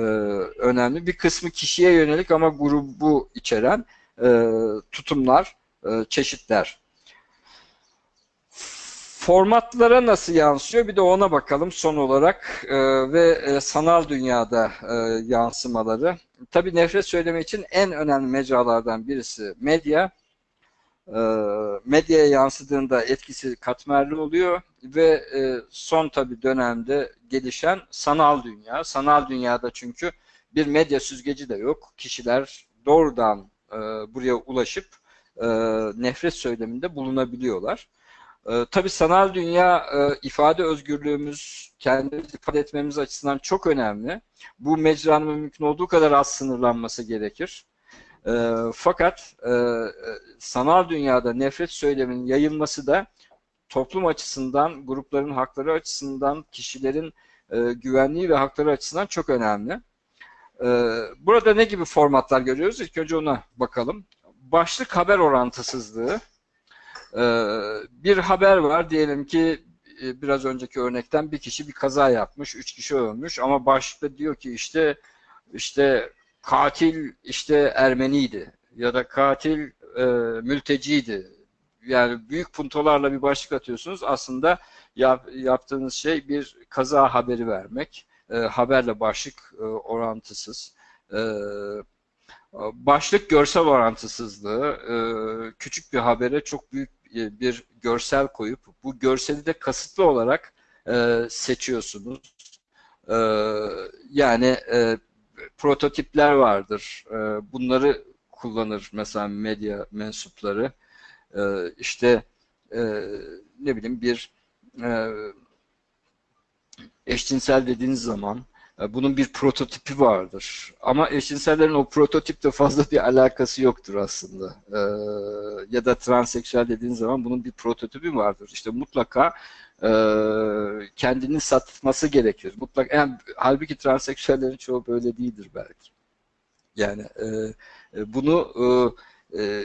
önemli. Bir kısmı kişiye yönelik ama grubu içeren e, tutumlar, e, çeşitler. Formatlara nasıl yansıyor? Bir de ona bakalım son olarak e, ve e, sanal dünyada e, yansımaları. Tabii nefret söyleme için en önemli mecralardan birisi medya. E, medyaya yansıdığında etkisi katmerli oluyor ve e, son tabii dönemde gelişen sanal dünya. Sanal dünyada çünkü bir medya süzgeci de yok. Kişiler doğrudan e, buraya ulaşıp e, nefret söyleminde bulunabiliyorlar. E, tabii sanal dünya e, ifade özgürlüğümüz, kendimizi ifade etmemiz açısından çok önemli. Bu mecranın mümkün olduğu kadar az sınırlanması gerekir. E, fakat e, sanal dünyada nefret söyleminin yayılması da toplum açısından, grupların hakları açısından, kişilerin e, güvenliği ve hakları açısından çok önemli. E, burada ne gibi formatlar görüyoruz? İlk önce ona bakalım. Başlık haber orantısızlığı. E, bir haber var diyelim ki e, biraz önceki örnekten bir kişi bir kaza yapmış, üç kişi ölmüş ama başlıkta diyor ki işte işte katil işte Ermeniydi ya da katil e, mülteciydi. Yani büyük puntolarla bir başlık atıyorsunuz. Aslında yap, yaptığınız şey bir kaza haberi vermek. E, haberle başlık e, orantısız. E, başlık görsel orantısızlığı. E, küçük bir habere çok büyük bir görsel koyup bu görseli de kasıtlı olarak e, seçiyorsunuz. E, yani e, prototipler vardır. E, bunları kullanır mesela medya mensupları. E, işte e, ne bileyim bir e, eşcinsel dediğiniz zaman e, bunun bir prototipi vardır. Ama eşcinsellerin o prototiple fazla bir alakası yoktur aslında. E, ya da transseksüel dediğiniz zaman bunun bir prototipi vardır. İşte mutlaka e, kendini satması gerekir. Mutlaka, yani, halbuki transseksüellerin çoğu böyle değildir belki. Yani e, e, bunu e, e,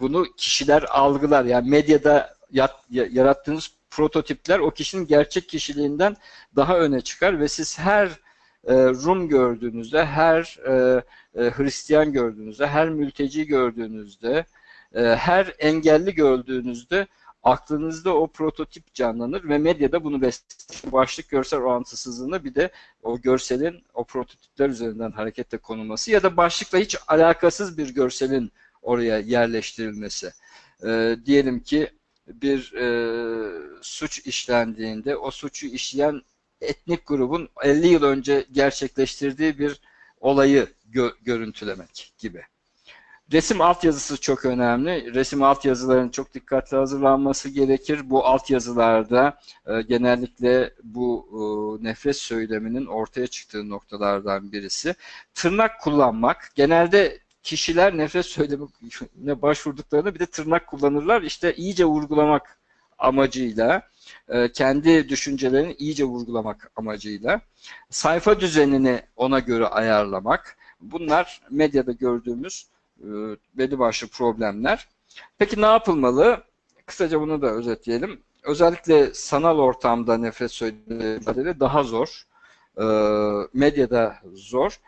bunu kişiler algılar. Yani medyada yarattığınız prototipler o kişinin gerçek kişiliğinden daha öne çıkar ve siz her e, Rum gördüğünüzde, her e, e, Hristiyan gördüğünüzde, her mülteci gördüğünüzde, her engelli gördüğünüzde aklınızda o prototip canlanır ve medyada bunu besler. Başlık görsel orantısızlığında bir de o görselin o prototipler üzerinden hareketle konulması ya da başlıkla hiç alakasız bir görselin oraya yerleştirilmesi. E, diyelim ki bir e, suç işlendiğinde o suçu işleyen etnik grubun 50 yıl önce gerçekleştirdiği bir olayı gö görüntülemek gibi. Resim altyazısı çok önemli. Resim altyazıların çok dikkatli hazırlanması gerekir. Bu altyazılarda e, genellikle bu e, nefret söyleminin ortaya çıktığı noktalardan birisi. Tırnak kullanmak. Genelde kişiler nefret söylemine başvurduklarında bir de tırnak kullanırlar. İşte iyice vurgulamak amacıyla, e, kendi düşüncelerini iyice vurgulamak amacıyla, sayfa düzenini ona göre ayarlamak. Bunlar medyada gördüğümüz e, belli başlı problemler. Peki ne yapılmalı? Kısaca bunu da özetleyelim. Özellikle sanal ortamda nefret söylemleri daha zor. E, medyada zor.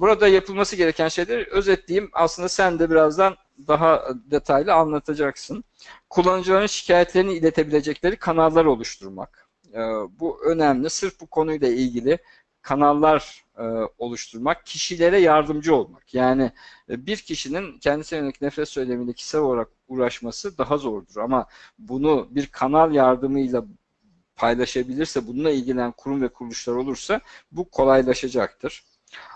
Burada yapılması gereken şeyleri özetleyeyim. Aslında sen de birazdan daha detaylı anlatacaksın. Kullanıcıların şikayetlerini iletebilecekleri kanallar oluşturmak. E, bu önemli. Sırf bu konuyla ilgili kanallar e, oluşturmak, kişilere yardımcı olmak. Yani e, bir kişinin kendisine yönelik nefret söylemiyle kişisel olarak uğraşması daha zordur. Ama bunu bir kanal yardımıyla paylaşabilirse, bununla ilgilenen kurum ve kuruluşlar olursa bu kolaylaşacaktır.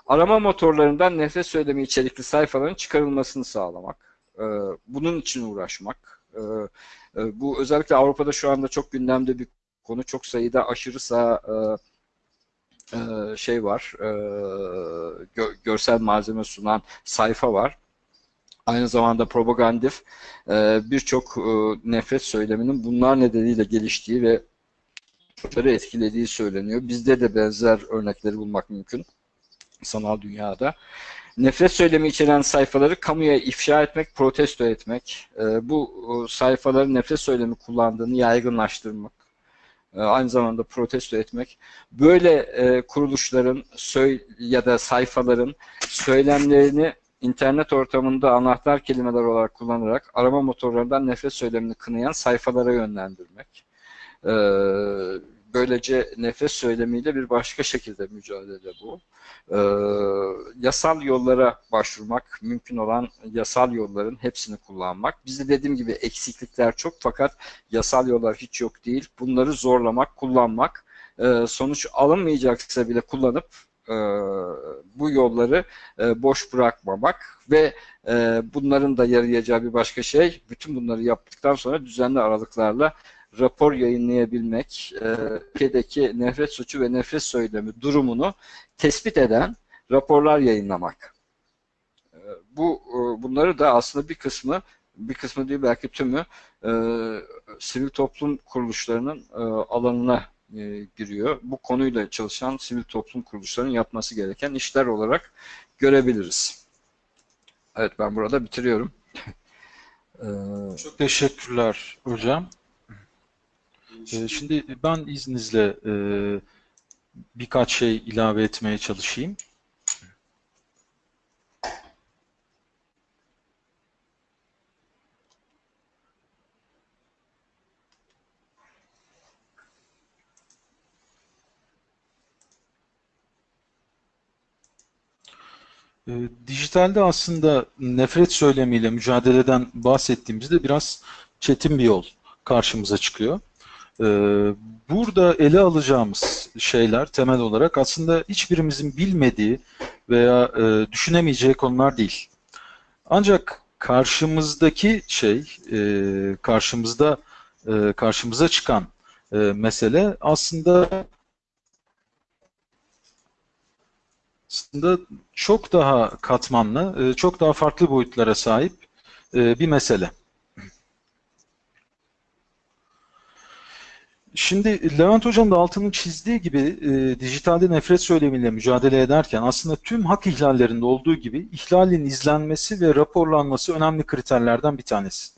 Arama motorlarından nefret söylemi içerikli sayfaların çıkarılmasını sağlamak. E, bunun için uğraşmak. E, e, bu özellikle Avrupa'da şu anda çok gündemde bir konu. Çok sayıda aşırı sağ e, e, şey var, e, gö görsel malzeme sunan sayfa var. Aynı zamanda propagandif e, birçok nefret söyleminin bunlar nedeniyle geliştiği ve çocukları etkilediği söyleniyor. Bizde de benzer örnekleri bulmak mümkün sanal dünyada. Nefret söylemi içeren sayfaları kamuya ifşa etmek, protesto etmek, bu sayfaların nefret söylemi kullandığını yaygınlaştırmak, e, aynı zamanda protesto etmek. Böyle e, kuruluşların ya da sayfaların söylemlerini internet ortamında anahtar kelimeler olarak kullanarak arama motorlarından nefret söylemini kınayan sayfalara yönlendirmek. E, böylece nefret söylemiyle bir başka şekilde mücadele bu. E, yasal yollara başvurmak, mümkün olan yasal yolların hepsini kullanmak. Bizde dediğim gibi eksiklikler çok fakat yasal yollar hiç yok değil. Bunları zorlamak, kullanmak, e, sonuç alınmayacaksa bile kullanıp e, bu yolları e, boş bırakmamak ve e, bunların da yarayacağı bir başka şey, bütün bunları yaptıktan sonra düzenli aralıklarla rapor yayınlayabilmek, e, ülkedeki nefret suçu ve nefret söylemi durumunu tespit eden raporlar yayınlamak. E, bu e, bunları da aslında bir kısmı bir kısmı değil belki tümü e, sivil toplum kuruluşlarının e, alanına e, giriyor. Bu konuyla çalışan sivil toplum kuruluşlarının yapması gereken işler olarak görebiliriz. Evet ben burada bitiriyorum. e, Çok teşekkürler hocam. E, şimdi ben izninizle e, birkaç şey ilave etmeye çalışayım. E, dijitalde aslında nefret söylemiyle mücadeleden bahsettiğimizde biraz çetin bir yol karşımıza çıkıyor. E, burada ele alacağımız şeyler temel olarak aslında hiçbirimizin bilmediği veya e, düşünemeyeceği konular değil. Ancak karşımızdaki şey, karşımızda karşımıza çıkan mesele aslında aslında çok daha katmanlı, e, çok daha farklı boyutlara sahip e, bir mesele. Şimdi Levent Hocam da altının çizdiği gibi e, dijitalde nefret söylemiyle mücadele ederken aslında tüm hak ihlallerinde olduğu gibi ihlalin izlenmesi ve raporlanması önemli kriterlerden bir tanesi.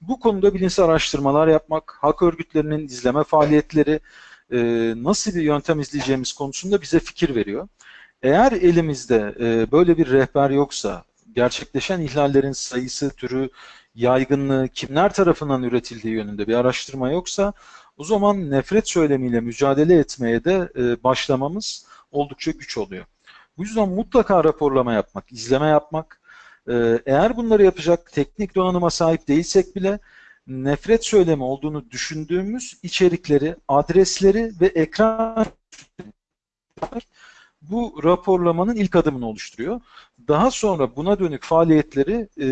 Bu konuda bilimsel araştırmalar yapmak, hak örgütlerinin izleme faaliyetleri, e, nasıl bir yöntem izleyeceğimiz konusunda bize fikir veriyor. Eğer elimizde e, böyle bir rehber yoksa, gerçekleşen ihlallerin sayısı, türü, yaygınlığı, kimler tarafından üretildiği yönünde bir araştırma yoksa, o zaman nefret söylemiyle mücadele etmeye de e, başlamamız oldukça güç oluyor. Bu yüzden mutlaka raporlama yapmak, izleme yapmak, e, eğer bunları yapacak teknik donanıma sahip değilsek bile nefret söylemi olduğunu düşündüğümüz içerikleri, adresleri ve ekran bu raporlamanın ilk adımını oluşturuyor. Daha sonra buna dönük faaliyetleri e,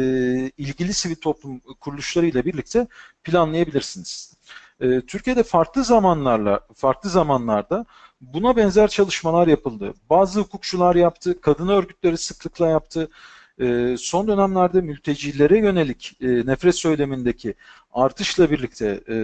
ilgili sivil toplum kuruluşlarıyla birlikte planlayabilirsiniz. E, Türkiye'de farklı zamanlarla, farklı zamanlarda buna benzer çalışmalar yapıldı. Bazı hukukçular yaptı, kadın örgütleri sıklıkla yaptı. E, son dönemlerde mültecilere yönelik e, nefret söylemindeki artışla birlikte e,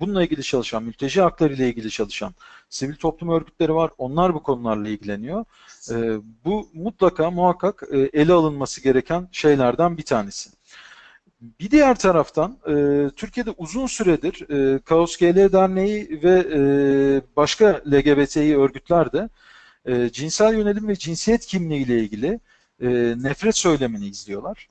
bununla ilgili çalışan, mülteci hakları ile ilgili çalışan sivil toplum örgütleri var. Onlar bu konularla ilgileniyor. E, bu mutlaka muhakkak e, ele alınması gereken şeylerden bir tanesi. Bir diğer taraftan e, Türkiye'de uzun süredir e, Kaos GL Derneği ve e, başka LGBTİ örgütler de e, cinsel yönelim ve cinsiyet kimliği ile ilgili e, nefret söylemini izliyorlar.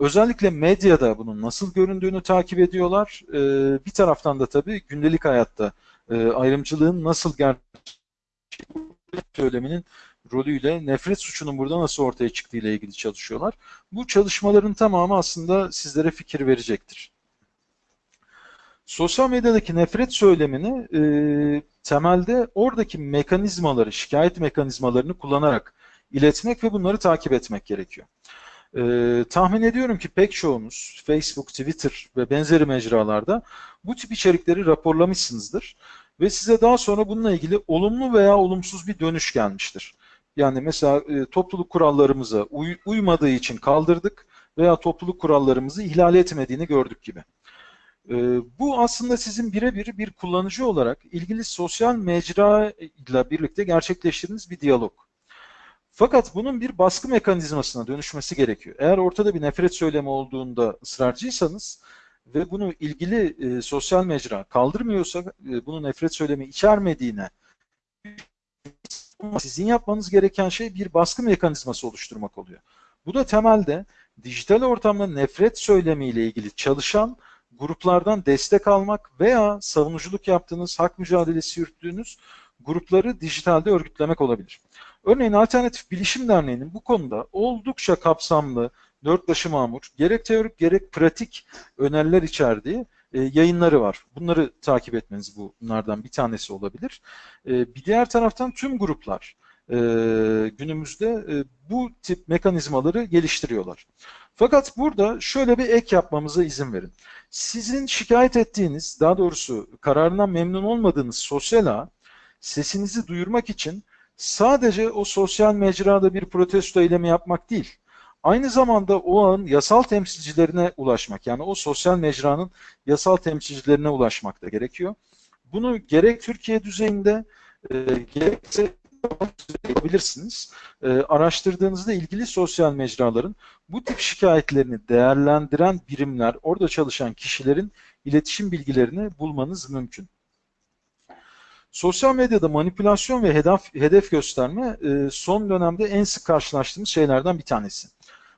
Özellikle medyada bunun nasıl göründüğünü takip ediyorlar. E, bir taraftan da tabii gündelik hayatta e, ayrımcılığın nasıl gerçekleştiğini söyleminin rolüyle nefret suçunun burada nasıl ortaya çıktığı ile ilgili çalışıyorlar. Bu çalışmaların tamamı aslında sizlere fikir verecektir. Sosyal medyadaki nefret söylemini e, temelde oradaki mekanizmaları, şikayet mekanizmalarını kullanarak iletmek ve bunları takip etmek gerekiyor. E, tahmin ediyorum ki pek çoğunuz Facebook, Twitter ve benzeri mecralarda bu tip içerikleri raporlamışsınızdır ve size daha sonra bununla ilgili olumlu veya olumsuz bir dönüş gelmiştir. Yani mesela e, topluluk kurallarımıza uy uymadığı için kaldırdık veya topluluk kurallarımızı ihlal etmediğini gördük gibi. E, bu aslında sizin birebir bir kullanıcı olarak ilgili sosyal mecra ile birlikte gerçekleştirdiğiniz bir diyalog. Fakat bunun bir baskı mekanizmasına dönüşmesi gerekiyor. Eğer ortada bir nefret söylemi olduğunda ısrarcıysanız ve bunu ilgili e, sosyal mecra kaldırmıyorsa, e, bunu nefret söylemi içermediğine sizin yapmanız gereken şey bir baskı mekanizması oluşturmak oluyor. Bu da temelde dijital ortamda nefret söylemiyle ilgili çalışan gruplardan destek almak veya savunuculuk yaptığınız, hak mücadelesi yürüttüğünüz grupları dijitalde örgütlemek olabilir. Örneğin Alternatif Bilişim Derneği'nin bu konuda oldukça kapsamlı, dört başı mamur, gerek teorik gerek pratik öneriler içerdiği yayınları var. Bunları takip etmeniz bunlardan bir tanesi olabilir. E, bir diğer taraftan tüm gruplar e, günümüzde e, bu tip mekanizmaları geliştiriyorlar. Fakat burada şöyle bir ek yapmamıza izin verin. Sizin şikayet ettiğiniz, daha doğrusu kararından memnun olmadığınız sosyal ağ, sesinizi duyurmak için sadece o sosyal mecrada bir protesto eylemi yapmak değil, aynı zamanda o ağın yasal temsilcilerine ulaşmak, yani o sosyal mecranın yasal temsilcilerine ulaşmak da gerekiyor. Bunu gerek Türkiye düzeyinde e, gerekse yapabilirsiniz. E, araştırdığınızda ilgili sosyal mecraların bu tip şikayetlerini değerlendiren birimler, orada çalışan kişilerin iletişim bilgilerini bulmanız mümkün. Sosyal medyada manipülasyon ve hedef, hedef gösterme e, son dönemde en sık karşılaştığımız şeylerden bir tanesi.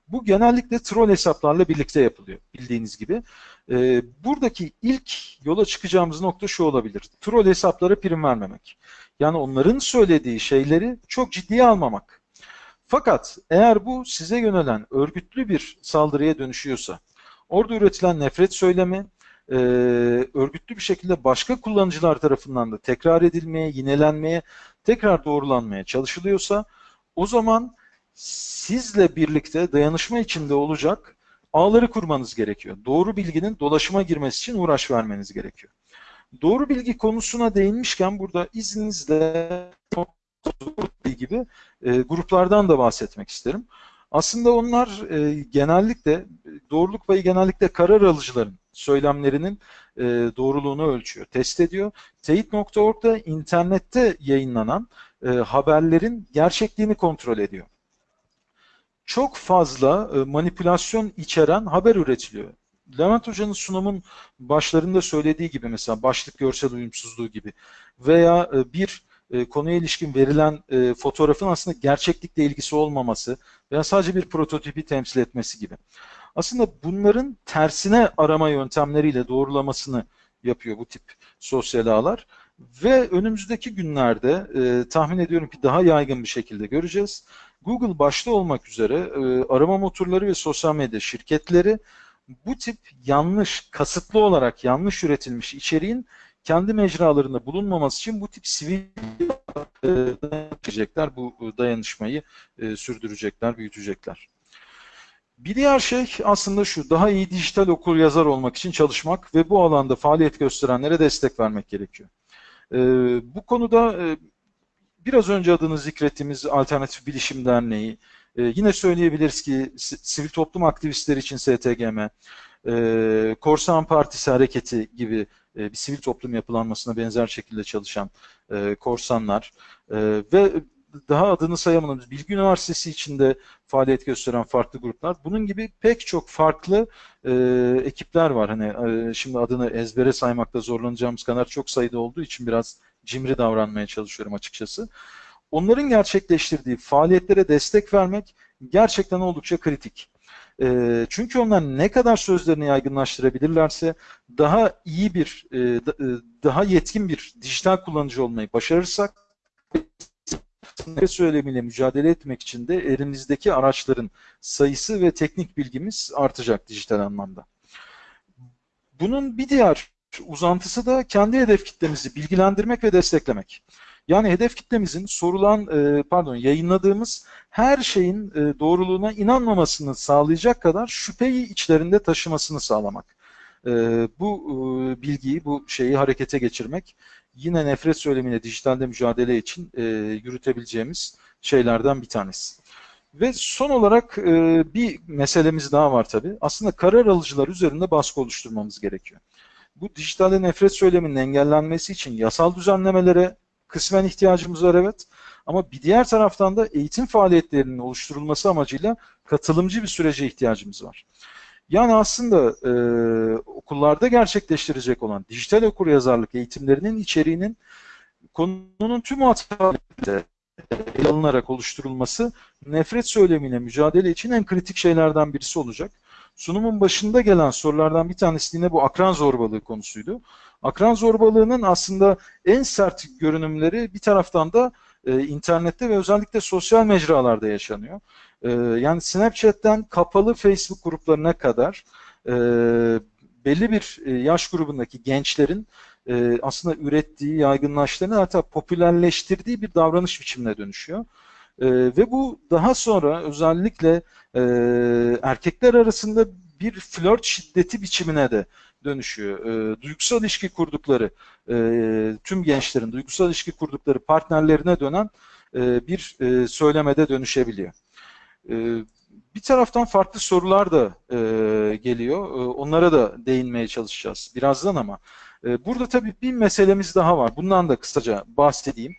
Bu genellikle troll hesaplarla birlikte yapılıyor bildiğiniz gibi. E, buradaki ilk yola çıkacağımız nokta şu olabilir. Troll hesaplara prim vermemek. Yani onların söylediği şeyleri çok ciddiye almamak. Fakat eğer bu size yönelen örgütlü bir saldırıya dönüşüyorsa, orada üretilen nefret söylemi, e, örgütlü bir şekilde başka kullanıcılar tarafından da tekrar edilmeye, yinelenmeye, tekrar doğrulanmaya çalışılıyorsa o zaman sizle birlikte dayanışma içinde olacak ağları kurmanız gerekiyor. Doğru bilginin dolaşıma girmesi için uğraş vermeniz gerekiyor. Doğru bilgi konusuna değinmişken burada izninizle gibi e, gruplardan da bahsetmek isterim. Aslında onlar e, genellikle doğruluk payı genellikle karar alıcıların söylemlerinin e, doğruluğunu ölçüyor, test ediyor. Teyit.org'da internette yayınlanan e, haberlerin gerçekliğini kontrol ediyor. Çok fazla e, manipülasyon içeren haber üretiliyor. Levent Hoca'nın sunumun başlarında söylediği gibi mesela başlık görsel uyumsuzluğu gibi veya e, bir e, konuya ilişkin verilen fotoğrafın aslında gerçeklikle ilgisi olmaması veya sadece bir prototipi temsil etmesi gibi. Aslında bunların tersine arama yöntemleriyle doğrulamasını yapıyor bu tip sosyal ağlar. Ve önümüzdeki günlerde e, tahmin ediyorum ki daha yaygın bir şekilde göreceğiz. Google başta olmak üzere e, arama motorları ve sosyal medya şirketleri bu tip yanlış, kasıtlı olarak yanlış üretilmiş içeriğin kendi mecralarında bulunmaması için bu tip sivil e, bu dayanışmayı e, sürdürecekler, büyütecekler. Bir diğer şey aslında şu, daha iyi dijital okur yazar olmak için çalışmak ve bu alanda faaliyet gösterenlere destek vermek gerekiyor. E, bu konuda e, biraz önce adını zikrettiğimiz Alternatif Bilişim Derneği, e, yine söyleyebiliriz ki sivil toplum aktivistleri için STGM, e, Korsan Partisi Hareketi gibi e, bir sivil toplum yapılanmasına benzer şekilde çalışan e, korsanlar e, ve daha adını sayamadığımız Bilgi Üniversitesi içinde faaliyet gösteren farklı gruplar. Bunun gibi pek çok farklı e, ekipler var. Hani e, şimdi adını ezbere saymakta zorlanacağımız kadar çok sayıda olduğu için biraz cimri davranmaya çalışıyorum açıkçası. Onların gerçekleştirdiği faaliyetlere destek vermek gerçekten oldukça kritik. E, çünkü onlar ne kadar sözlerini yaygınlaştırabilirlerse daha iyi bir, e, e, daha yetkin bir dijital kullanıcı olmayı başarırsak söylemiyle mücadele etmek için de elimizdeki araçların sayısı ve teknik bilgimiz artacak dijital anlamda. Bunun bir diğer uzantısı da kendi hedef kitlemizi bilgilendirmek ve desteklemek. Yani hedef kitlemizin sorulan, e, pardon yayınladığımız her şeyin e, doğruluğuna inanmamasını sağlayacak kadar şüpheyi içlerinde taşımasını sağlamak. E, bu bilgiyi, bu şeyi harekete geçirmek yine nefret söylemiyle dijitalde mücadele için yürütebileceğimiz şeylerden bir tanesi. Ve son olarak bir meselemiz daha var tabii. Aslında karar alıcılar üzerinde baskı oluşturmamız gerekiyor. Bu dijitalde nefret söyleminin engellenmesi için yasal düzenlemelere kısmen ihtiyacımız var evet. Ama bir diğer taraftan da eğitim faaliyetlerinin oluşturulması amacıyla katılımcı bir sürece ihtiyacımız var. Yani aslında e, okullarda gerçekleştirecek olan dijital okur yazarlık eğitimlerinin içeriğinin konunun tüm hatlarıyla ele alınarak oluşturulması nefret söylemiyle mücadele için en kritik şeylerden birisi olacak. Sunumun başında gelen sorulardan bir tanesi yine bu akran zorbalığı konusuydu. Akran zorbalığının aslında en sert görünümleri bir taraftan da e, internette ve özellikle sosyal mecralarda yaşanıyor. E, yani Snapchat'ten kapalı Facebook gruplarına kadar e, belli bir e, yaş grubundaki gençlerin e, aslında ürettiği, yaygınlaştığını hatta popülerleştirdiği bir davranış biçimine dönüşüyor. E, ve bu daha sonra özellikle e, erkekler arasında bir flört şiddeti biçimine de dönüşüyor. E, duygusal ilişki kurdukları, e, tüm gençlerin duygusal ilişki kurdukları partnerlerine dönen e, bir e, söylemede dönüşebiliyor. E, bir taraftan farklı sorular da e, geliyor. E, onlara da değinmeye çalışacağız birazdan ama e, burada tabii bir meselemiz daha var. Bundan da kısaca bahsedeyim.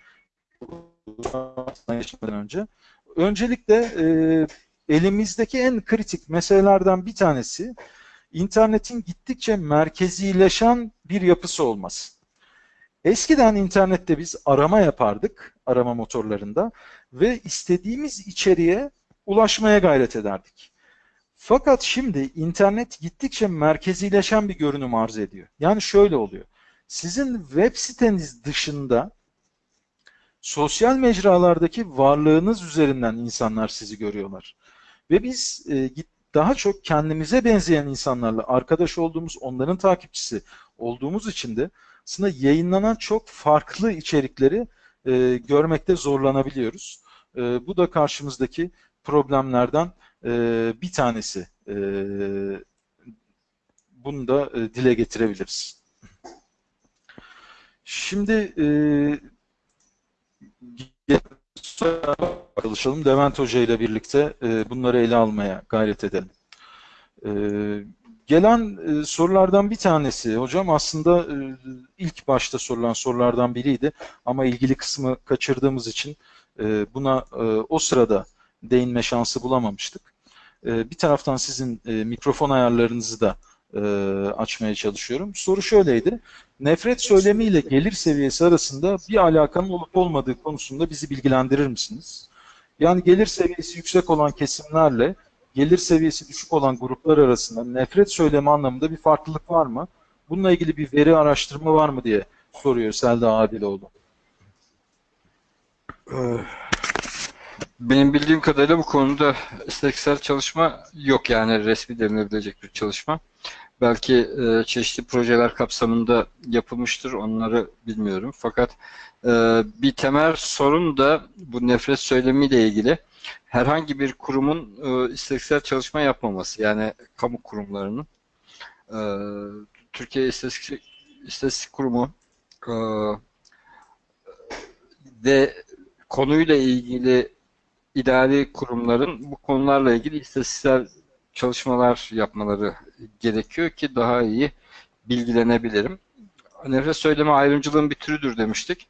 Geçmeden önce. Öncelikle e, elimizdeki en kritik meselelerden bir tanesi internetin gittikçe merkezileşen bir yapısı olması. Eskiden internette biz arama yapardık, arama motorlarında ve istediğimiz içeriğe ulaşmaya gayret ederdik. Fakat şimdi internet gittikçe merkezileşen bir görünüm arz ediyor. Yani şöyle oluyor. Sizin web siteniz dışında sosyal mecralardaki varlığınız üzerinden insanlar sizi görüyorlar. Ve biz e, daha çok kendimize benzeyen insanlarla arkadaş olduğumuz, onların takipçisi olduğumuz için de aslında yayınlanan çok farklı içerikleri e, görmekte zorlanabiliyoruz. E, bu da karşımızdaki problemlerden e, bir tanesi. Bunu da dile getirebiliriz. Şimdi çalışalım. Levent Hoca ile birlikte e, bunları ele almaya gayret edelim. E, gelen e, sorulardan bir tanesi hocam aslında ilk başta sorulan sorulardan biriydi ama ilgili kısmı kaçırdığımız için buna o sırada değinme şansı bulamamıştık. Bir taraftan sizin mikrofon ayarlarınızı da e, açmaya çalışıyorum. Soru şöyleydi. Nefret söylemiyle gelir seviyesi arasında bir alakanın olup olmadığı konusunda bizi bilgilendirir misiniz? Yani gelir seviyesi yüksek olan kesimlerle gelir seviyesi düşük olan gruplar arasında nefret söylemi anlamında bir farklılık var mı? Bununla ilgili bir veri araştırma var mı diye soruyor Selda Adiloğlu. Benim bildiğim kadarıyla bu konuda istatistiksel çalışma yok yani resmi denilebilecek bir çalışma. Belki e, çeşitli projeler kapsamında yapılmıştır, onları bilmiyorum. Fakat e, bir temel sorun da bu nefret söylemiyle ilgili herhangi bir kurumun e, istatistiksel çalışma yapmaması. Yani kamu kurumlarının. E, Türkiye İstatistik, İstatistik Kurumu e, ve konuyla ilgili idari kurumların bu konularla ilgili istatistiksel çalışmalar yapmaları gerekiyor ki daha iyi bilgilenebilirim. Nefret söyleme ayrımcılığın bir türüdür demiştik.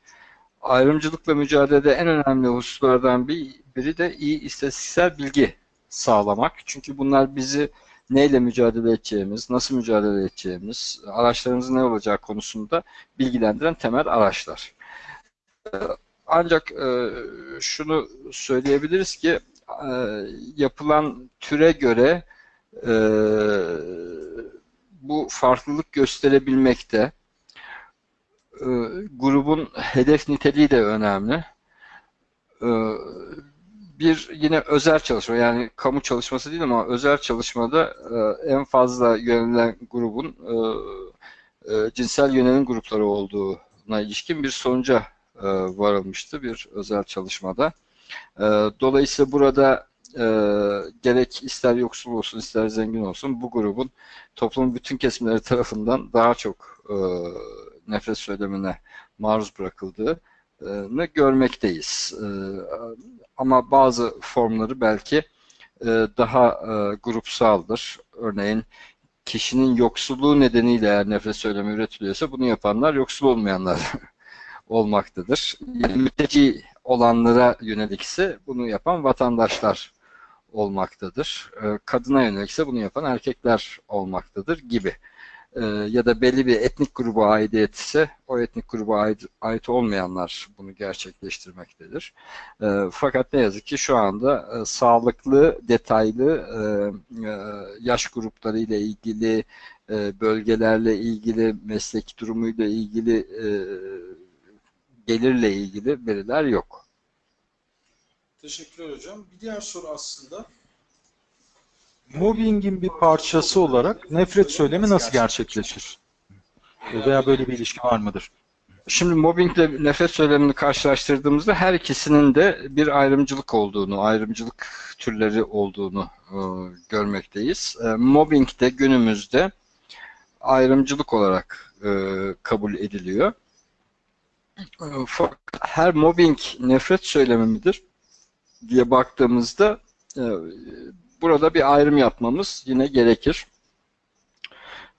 Ayrımcılıkla mücadelede en önemli hususlardan bir, biri de iyi istatistiksel bilgi sağlamak. Çünkü bunlar bizi neyle mücadele edeceğimiz, nasıl mücadele edeceğimiz, araçlarımızın ne olacağı konusunda bilgilendiren temel araçlar. Ancak e, şunu söyleyebiliriz ki e, yapılan türe göre e, bu farklılık gösterebilmekte. E, grubun hedef niteliği de önemli. E, bir yine özel çalışma yani kamu çalışması değil ama özel çalışmada e, en fazla yönelen grubun e, e, cinsel yönelim grupları olduğuna ilişkin bir sonuca e, varılmıştı bir özel çalışmada. E, dolayısıyla burada e, gerek ister yoksul olsun ister zengin olsun bu grubun toplumun bütün kesimleri tarafından daha çok nefret söylemine maruz bırakıldığını görmekteyiz. Ama bazı formları belki daha grupsaldır. Örneğin kişinin yoksulluğu nedeniyle eğer nefret söylemi üretiliyorsa bunu yapanlar yoksul olmayanlar olmaktadır. Yani mülteci olanlara yönelikse bunu yapan vatandaşlar olmaktadır. Ee, kadına yönelikse bunu yapan erkekler olmaktadır gibi. Ee, ya da belli bir etnik gruba aidiyet ise o etnik gruba ait, ait olmayanlar bunu gerçekleştirmektedir. Ee, fakat ne yazık ki şu anda e, sağlıklı, detaylı e, e, yaş grupları ile ilgili, bölgelerle ilgili, meslek durumuyla ilgili gelirle ilgili veriler yok. Teşekkürler hocam. Bir diğer soru aslında mobbingin bir parçası olarak nefret söylemi nasıl gerçekleşir? Veya böyle bir ilişki var mıdır? Şimdi mobbingle nefret söylemini karşılaştırdığımızda her ikisinin de bir ayrımcılık olduğunu, ayrımcılık türleri olduğunu e, görmekteyiz. E, mobbing de günümüzde ayrımcılık olarak e, kabul ediliyor. Her mobbing nefret söylemi midir diye baktığımızda e, burada bir ayrım yapmamız yine gerekir.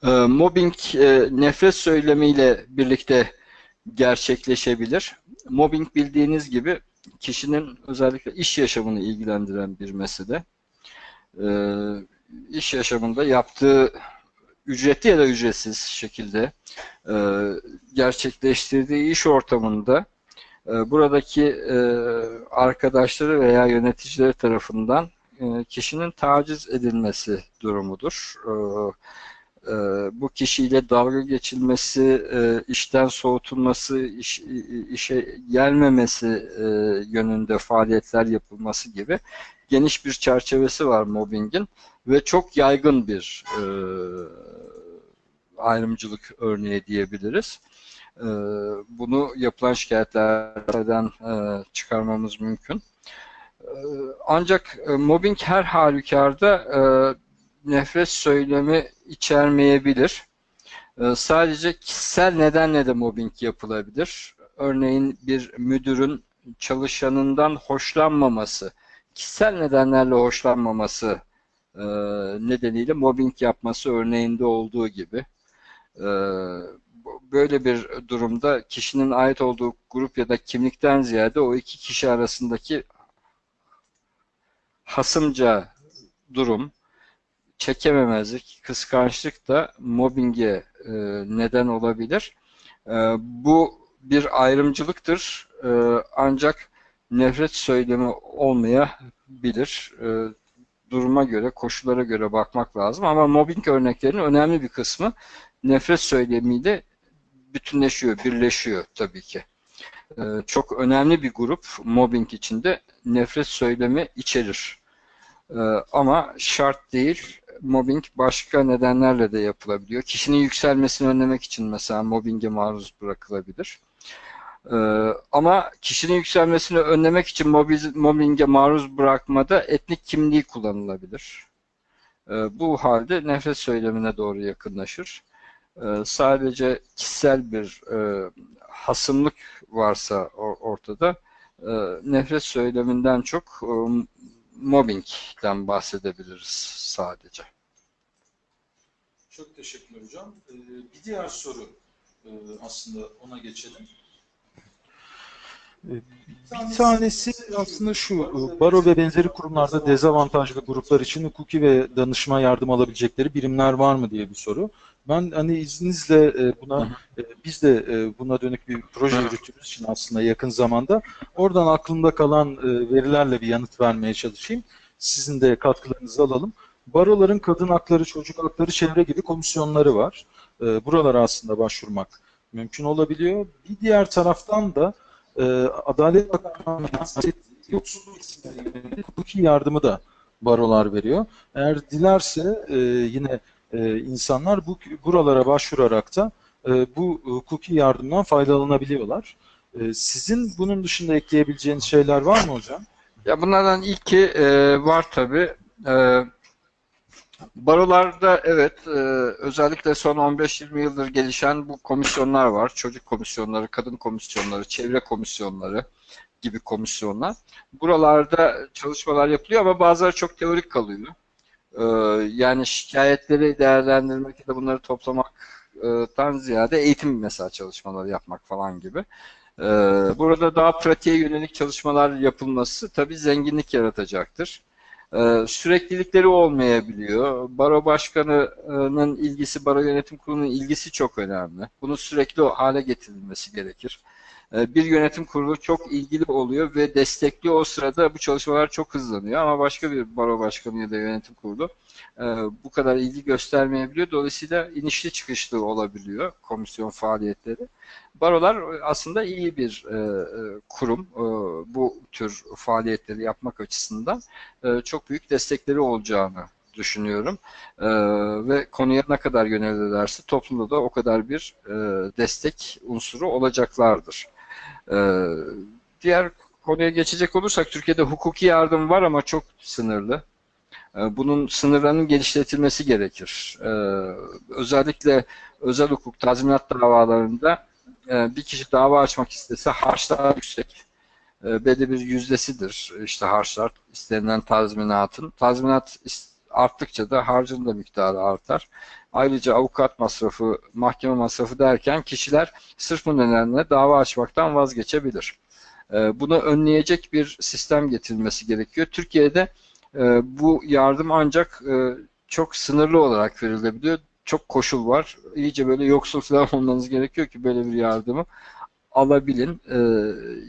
E, mobbing e, nefret söylemiyle birlikte gerçekleşebilir. Mobbing bildiğiniz gibi kişinin özellikle iş yaşamını ilgilendiren bir mesele. İş yaşamında yaptığı ücretli ya da ücretsiz şekilde e, gerçekleştirdiği iş ortamında e, buradaki e, arkadaşları veya yöneticileri tarafından e, kişinin taciz edilmesi durumudur. E, e, bu kişiyle dalga geçilmesi, e, işten soğutulması, iş, işe gelmemesi e, yönünde faaliyetler yapılması gibi geniş bir çerçevesi var mobbingin ve çok yaygın bir ayrımcılık örneği diyebiliriz. Bunu yapılan şikayetlerden çıkarmamız mümkün. Ancak mobbing her halükarda nefret söylemi içermeyebilir. E, sadece kişisel nedenle de mobbing yapılabilir. Örneğin bir müdürün çalışanından hoşlanmaması, kişisel nedenlerle hoşlanmaması e, nedeniyle mobbing yapması örneğinde olduğu gibi. E, böyle bir durumda kişinin ait olduğu grup ya da kimlikten ziyade o iki kişi arasındaki hasımca durum, çekememezlik, kıskançlık da mobbinge e, neden olabilir. E, bu bir ayrımcılıktır. E, ancak nefret söylemi olmayabilir. Duruma göre, koşullara göre bakmak lazım. Ama mobbing örneklerinin önemli bir kısmı nefret söylemiyle bütünleşiyor, birleşiyor tabii ki. çok önemli bir grup mobbing içinde nefret söylemi içerir. Ama şart değil. Mobbing başka nedenlerle de yapılabiliyor. Kişinin yükselmesini önlemek için mesela mobbinge maruz bırakılabilir. E, ama kişinin yükselmesini önlemek için mobbinge maruz bırakmada etnik kimliği kullanılabilir. E, bu halde nefret söylemine doğru yakınlaşır. E, sadece kişisel bir e, hasımlık varsa o- ortada e, nefret söyleminden çok e, mobbingden bahsedebiliriz sadece. Çok teşekkürler hocam. Ee, bir diğer soru e, aslında ona geçelim. Ee, Bir tanesi aslında şu, e, baro ve benzeri kurumlarda dezavantajlı gruplar için hukuki ve danışma yardım alabilecekleri birimler var mı diye bir soru. Ben hani izninizle e, buna, e, biz de e, buna dönük bir proje Hı. yürüttüğümüz için aslında yakın zamanda oradan aklımda kalan verilerle bir yanıt vermeye çalışayım. Sizin de katkılarınızı alalım. Baroların kadın hakları, çocuk hakları, çevre gibi komisyonları var. Buralara aslında başvurmak mümkün olabiliyor. Bir diğer taraftan da Adalet Bakanlığı'nın yoksulluk isimleri yönelik hukuki yardımı da barolar veriyor. Eğer dilerse yine e, insanlar bu buralara başvurarak da e, bu hukuki yardımdan faydalanabiliyorlar. E, sizin bunun dışında ekleyebileceğiniz şeyler var mı hocam? Ya bunlardan ilki e, var tabi. E, barolarda evet e, özellikle son 15-20 yıldır gelişen bu komisyonlar var. Çocuk komisyonları, kadın komisyonları, çevre komisyonları gibi komisyonlar. Buralarda çalışmalar yapılıyor ama bazıları çok teorik kalıyor. E, yani şikayetleri değerlendirmek ya da bunları toplamaktan ziyade eğitim mesela çalışmaları yapmak falan gibi. Ee, Burada daha pratiğe yönelik çalışmalar yapılması tabii zenginlik yaratacaktır. Ee, Süreklilikleri olmayabiliyor. Baro başkanının ilgisi, baro yönetim kurulunun ilgisi çok önemli. Bunun sürekli hale getirilmesi gerekir. Ee, Bir yönetim kurulu çok ilgili oluyor ve destekliyor. O sırada bu çalışmalar çok hızlanıyor ama başka bir baro başkanı ya da yönetim kurulu e, bu kadar ilgi göstermeyebiliyor. Dolayısıyla inişli çıkışlı olabiliyor komisyon faaliyetleri. Barolar aslında iyi bir e, e, kurum. E, bu tür faaliyetleri yapmak açısından e, çok büyük destekleri olacağını düşünüyorum. E, ve konuya ne kadar yönelirlerse toplumda da o kadar bir e, destek unsuru olacaklardır. E, diğer konuya geçecek olursak Türkiye'de hukuki yardım var ama çok sınırlı. E, Bunun sınırlarının genişletilmesi gerekir. E, Özellikle özel hukuk tazminat davalarında e, bir kişi dava açmak istese harçlar yüksek. Belli bir yüzdesidir işte harçlar istenilen tazminatın. Tazminat is- arttıkça da harcın da miktarı artar. Ayrıca avukat masrafı, mahkeme masrafı derken kişiler sırf bu nedenle dava açmaktan vazgeçebilir. E, Bunu önleyecek bir sistem getirilmesi gerekiyor. Türkiye'de e, bu yardım ancak e, çok sınırlı olarak verilebiliyor çok koşul var. İyice böyle yoksul falan olmanız gerekiyor ki böyle bir yardımı alabilin. Ee,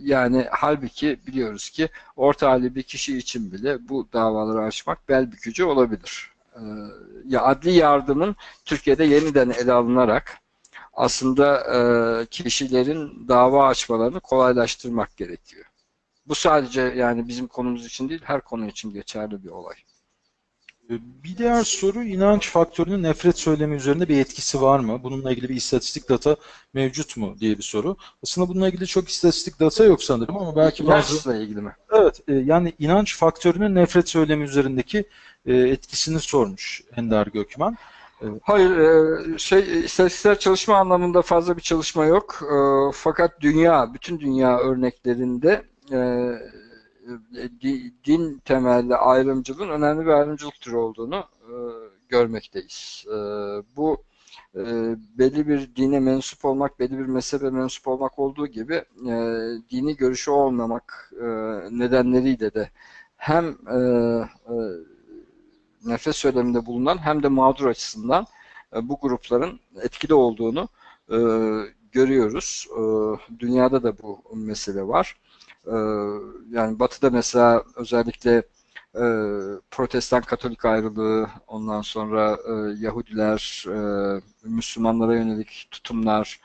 yani halbuki biliyoruz ki orta halli bir kişi için bile bu davaları açmak bel bükücü olabilir. Ee, ya adli yardımın Türkiye'de yeniden ele alınarak aslında e, kişilerin dava açmalarını kolaylaştırmak gerekiyor. Bu sadece yani bizim konumuz için değil, her konu için geçerli bir olay. E, Bir diğer soru inanç faktörünün nefret söylemi üzerinde bir etkisi var mı? Bununla ilgili bir istatistik data mevcut mu diye bir soru. Aslında bununla ilgili çok istatistik data yok sanırım ama belki bazı İnançla ilgili mi? Evet, e, yani inanç faktörünün nefret söylemi üzerindeki e, etkisini sormuş Ender Gökmen. Hayır, e, şey istatistiksel çalışma anlamında fazla bir çalışma yok. Fakat dünya, bütün dünya örneklerinde din temelli ayrımcılığın önemli bir ayrımcılık türü olduğunu e, görmekteyiz. E, Bu e, belli bir dine mensup olmak, belli bir mezhebe mensup olmak olduğu gibi e, dini görüşü olmamak e, nedenleriyle de hem e, e, nefret söyleminde bulunan hem de mağdur açısından e, bu grupların etkili olduğunu e, görüyoruz. E, dünyada da bu mesele var. E, yani Batı'da mesela özellikle e, Protestan Katolik ayrılığı, ondan sonra e, Yahudiler, e, Müslümanlara yönelik tutumlar,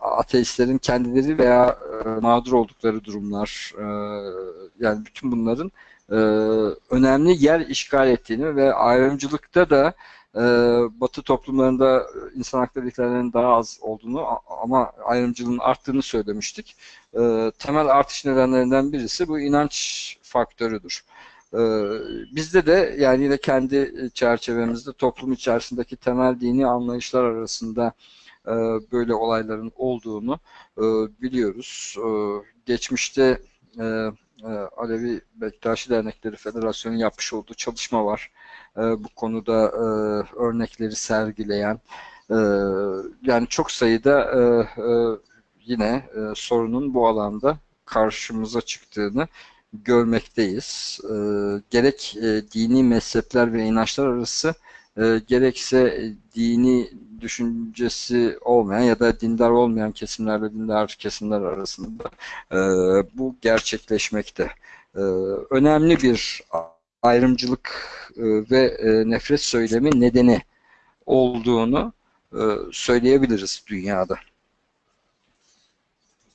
ateistlerin kendileri veya e, mağdur oldukları durumlar yani bütün bunların önemli yer işgal ettiğini ve ayrımcılıkta da e, Batı toplumlarında insan hakları ihlallerinin daha az olduğunu ama ayrımcılığın arttığını söylemiştik. E, temel artış nedenlerinden birisi bu inanç faktörüdür. E, bizde de yani yine kendi çerçevemizde toplum içerisindeki temel dini anlayışlar arasında e, böyle olayların olduğunu e, biliyoruz. Geçmişte e, e, Alevi Bektaşi Dernekleri Federasyonu yapmış olduğu çalışma var. E, bu konuda e, örnekleri sergileyen e, yani çok sayıda e, e, yine e, sorunun bu alanda karşımıza çıktığını görmekteyiz. E, gerek e, dini mezhepler ve inançlar arası e, gerekse dini düşüncesi olmayan ya da dindar olmayan kesimlerle dindar kesimler arasında e, bu gerçekleşmekte. E, önemli bir ayrımcılık e, ve e, nefret söylemi nedeni olduğunu e, söyleyebiliriz dünyada.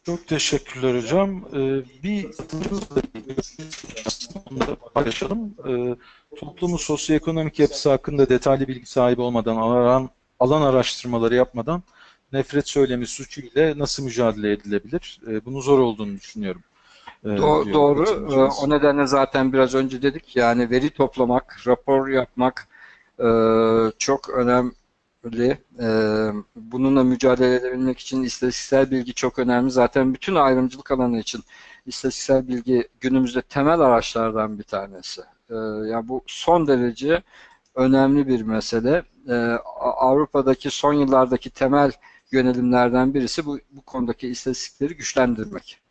Çok teşekkürler hocam. Ee, bir da paylaşalım. Ee, toplumun sosyoekonomik yapısı hakkında detaylı bilgi sahibi olmadan, alan, alan araştırmaları yapmadan nefret söylemi suçu ile nasıl mücadele edilebilir? Ee, bunun zor olduğunu düşünüyorum. Ee, Do- doğru. Ee, O nedenle zaten biraz önce dedik yani veri toplamak, rapor yapmak e, çok önemli. E, Bununla mücadele edebilmek için istatistiksel bilgi çok önemli. Zaten bütün ayrımcılık alanı için istatistiksel bilgi günümüzde temel araçlardan bir tanesi. E, Yani bu son derece önemli bir mesele. E, Avrupa'daki son yıllardaki temel yönelimlerden birisi bu, bu konudaki istatistikleri güçlendirmek.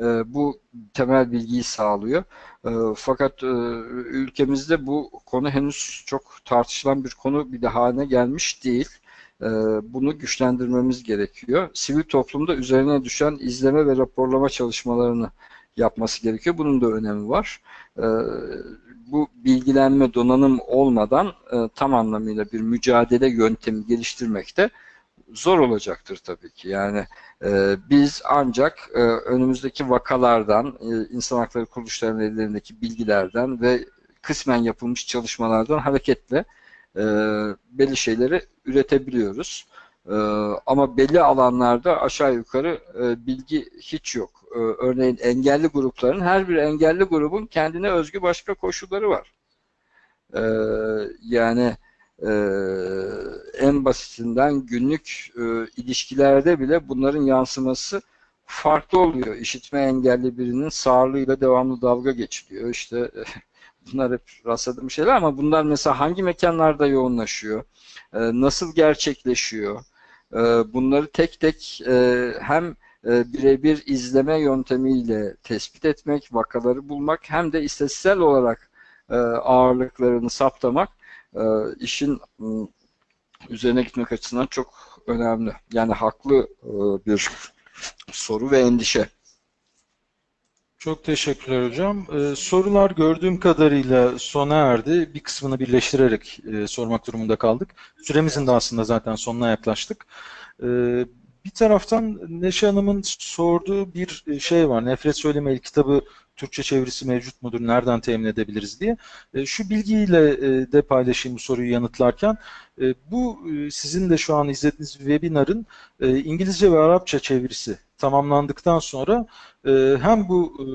E, bu temel bilgiyi sağlıyor. E, fakat e, ülkemizde bu konu henüz çok tartışılan bir konu bir de haline gelmiş değil. Bunu güçlendirmemiz gerekiyor. Sivil toplumda üzerine düşen izleme ve raporlama çalışmalarını yapması gerekiyor. Bunun da önemi var. Bu bilgilenme, donanım olmadan tam anlamıyla bir mücadele yöntemi geliştirmekte zor olacaktır tabii ki. Yani e, biz ancak e, önümüzdeki vakalardan, e, insan hakları kuruluşlarının ellerindeki bilgilerden ve kısmen yapılmış çalışmalardan hareketle e, belli şeyleri üretebiliyoruz. E, ama belli alanlarda aşağı yukarı e, bilgi hiç yok. E, örneğin engelli grupların, her bir engelli grubun kendine özgü başka koşulları var. E, yani e, en basitinden günlük e, ilişkilerde bile bunların yansıması farklı oluyor. İşitme engelli birinin sağlığıyla devamlı dalga geçiliyor. İşte bunlar hep rastladığım şeyler ama bunlar mesela hangi mekanlarda yoğunlaşıyor? E, nasıl gerçekleşiyor? E, bunları tek tek e, hem e, birebir izleme yöntemiyle tespit etmek, vakaları bulmak hem de istatistiksel olarak e, ağırlıklarını saptamak e, işin m, üzerine gitmek açısından çok önemli. Yani haklı e, bir soru ve endişe. Çok teşekkürler hocam. Ee, sorular gördüğüm kadarıyla sona erdi. Bir kısmını birleştirerek e, sormak durumunda kaldık. Süremizin de aslında zaten sonuna yaklaştık. Ee, bir taraftan Neşe Hanım'ın sorduğu bir şey var. Nefret Söyleme El kitabı Türkçe çevirisi mevcut mudur? Nereden temin edebiliriz diye. E, şu bilgiyle e, de paylaşayım bu soruyu yanıtlarken. E, bu e, sizin de şu an izlediğiniz webinarın e, İngilizce ve Arapça çevirisi tamamlandıktan sonra e, hem bu e,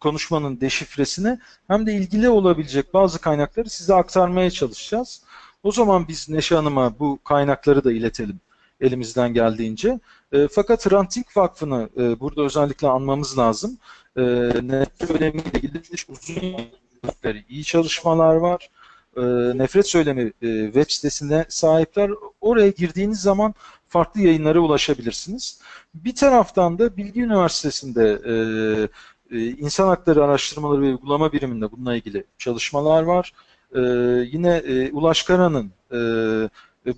konuşmanın deşifresini hem de ilgili olabilecek bazı kaynakları size aktarmaya çalışacağız. O zaman biz Neşe Hanım'a bu kaynakları da iletelim elimizden geldiğince. E, fakat Hrant Dink Vakfı'nı e, burada özellikle anmamız lazım. E, nefret söylemiyle ilgili uzun iyi çalışmalar var. E, nefret söylemi e, web sitesine sahipler. Oraya girdiğiniz zaman farklı yayınlara ulaşabilirsiniz. Bir taraftan da Bilgi Üniversitesi'nde e, e, İnsan Hakları Araştırmaları ve Uygulama Biriminde bununla ilgili çalışmalar var. E, yine e, Ulaş Kara'nın e,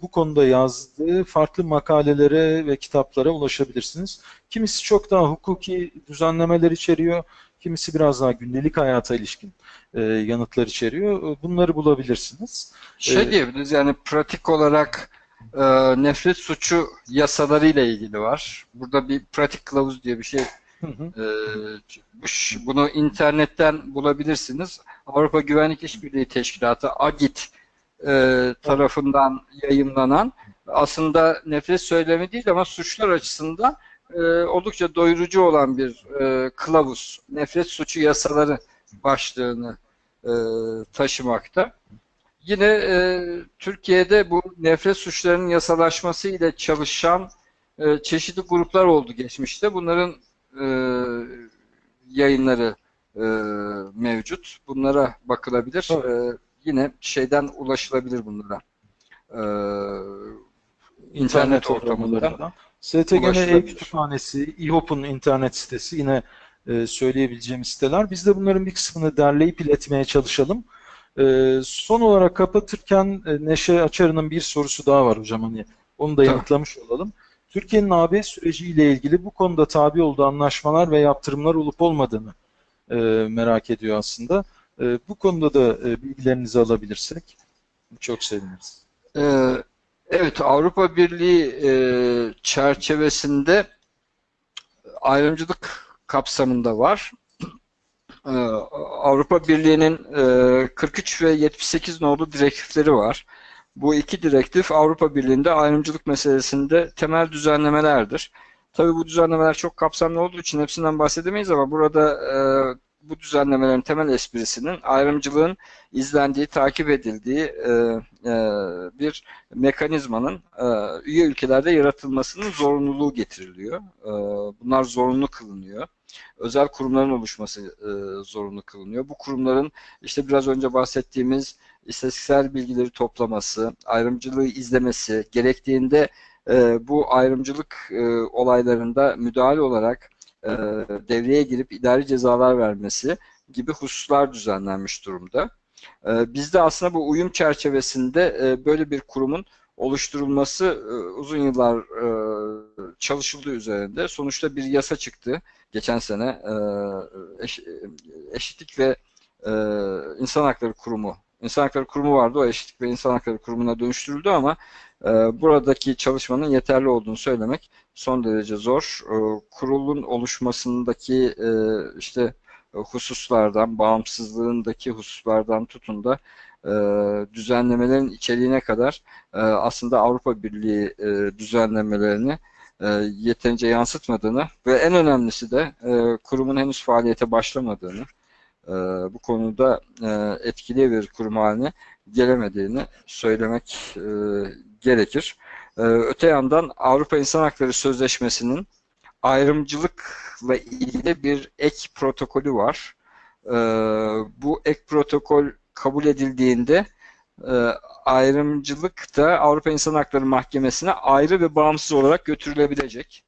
bu konuda yazdığı farklı makalelere ve kitaplara ulaşabilirsiniz. Kimisi çok daha hukuki düzenlemeler içeriyor, kimisi biraz daha gündelik hayata ilişkin e, yanıtlar içeriyor. E, Bunları bulabilirsiniz. Şey Ee, diyebiliriz yani pratik olarak e, nefret suçu yasaları ile ilgili var. Burada bir pratik kılavuz diye bir şey Hı hı. e. Bunu internetten bulabilirsiniz. Avrupa Güvenlik İşbirliği Teşkilatı AGİT e, tarafından yayımlanan aslında nefret söylemi değil ama suçlar açısından e, oldukça doyurucu olan bir e, kılavuz. Nefret suçu yasaları başlığını e, taşımakta. Yine e, Türkiye'de bu nefret suçlarının yasalaşması ile çalışan e, çeşitli gruplar oldu geçmişte. Bunların e, yayınları e, mevcut. Bunlara bakılabilir. Evet. E, yine şeyden ulaşılabilir bunlara. E, internet ortamlarından. STGN. E-Kütüphanesi, İHOP'un internet sitesi yine e, söyleyebileceğimiz siteler. Biz de bunların bir kısmını derleyip iletmeye çalışalım. E, son olarak kapatırken e, Neşe Açarı'nın bir sorusu daha var hocam. Hani onu da yanıtlamış olalım. Türkiye'nin AB süreciyle ilgili bu konuda tabi olduğu anlaşmalar ve yaptırımlar olup olmadığını e, merak ediyor aslında. E, bu konuda da e, bilgilerinizi alabilirsek çok seviniriz. Ee, Evet, Avrupa Birliği e, çerçevesinde ayrımcılık kapsamında var. Ee, Avrupa Birliği'nin e, 43 ve 78 nolu direktifleri var. Bu iki direktif Avrupa Birliği'nde ayrımcılık meselesinde temel düzenlemelerdir. Tabii bu düzenlemeler çok kapsamlı olduğu için hepsinden bahsedemeyiz ama burada e, bu düzenlemelerin temel esprisinin ayrımcılığın izlendiği, takip edildiği e, e, bir mekanizmanın e, üye ülkelerde yaratılmasının zorunluluğu getiriliyor. E, bunlar zorunlu kılınıyor. Özel kurumların oluşması e, zorunlu kılınıyor. Bu kurumların işte biraz önce bahsettiğimiz istatistiksel bilgileri toplaması, ayrımcılığı izlemesi, gerektiğinde e, bu ayrımcılık e, olaylarında müdahale olarak e, devreye girip idari cezalar vermesi gibi hususlar düzenlenmiş durumda. E, bizde aslında bu uyum çerçevesinde e, böyle bir kurumun oluşturulması e, uzun yıllar e, çalışıldığı üzerinde. Sonuçta bir yasa çıktı geçen sene e, eş, eşitlik ve e, insan hakları kurumu İnsan Hakları Kurumu vardı. O Eşitlik ve İnsan Hakları Kurumu'na dönüştürüldü ama e, buradaki çalışmanın yeterli olduğunu söylemek son derece zor. E, kurulun oluşmasındaki e, işte hususlardan, bağımsızlığındaki hususlardan tutun da e, düzenlemelerin içeriğine kadar e, aslında Avrupa Birliği düzenlemelerini yeterince yansıtmadığını ve en önemlisi de kurumun henüz faaliyete başlamadığını bu konuda etkili bir kurum haline gelemediğini söylemek e, gerekir. E, öte yandan Avrupa İnsan Hakları Sözleşmesi'nin ayrımcılıkla ilgili bir ek protokolü var. E, bu ek protokol kabul edildiğinde e, ayrımcılık da Avrupa İnsan Hakları Mahkemesi'ne ayrı ve bağımsız olarak götürülebilecek.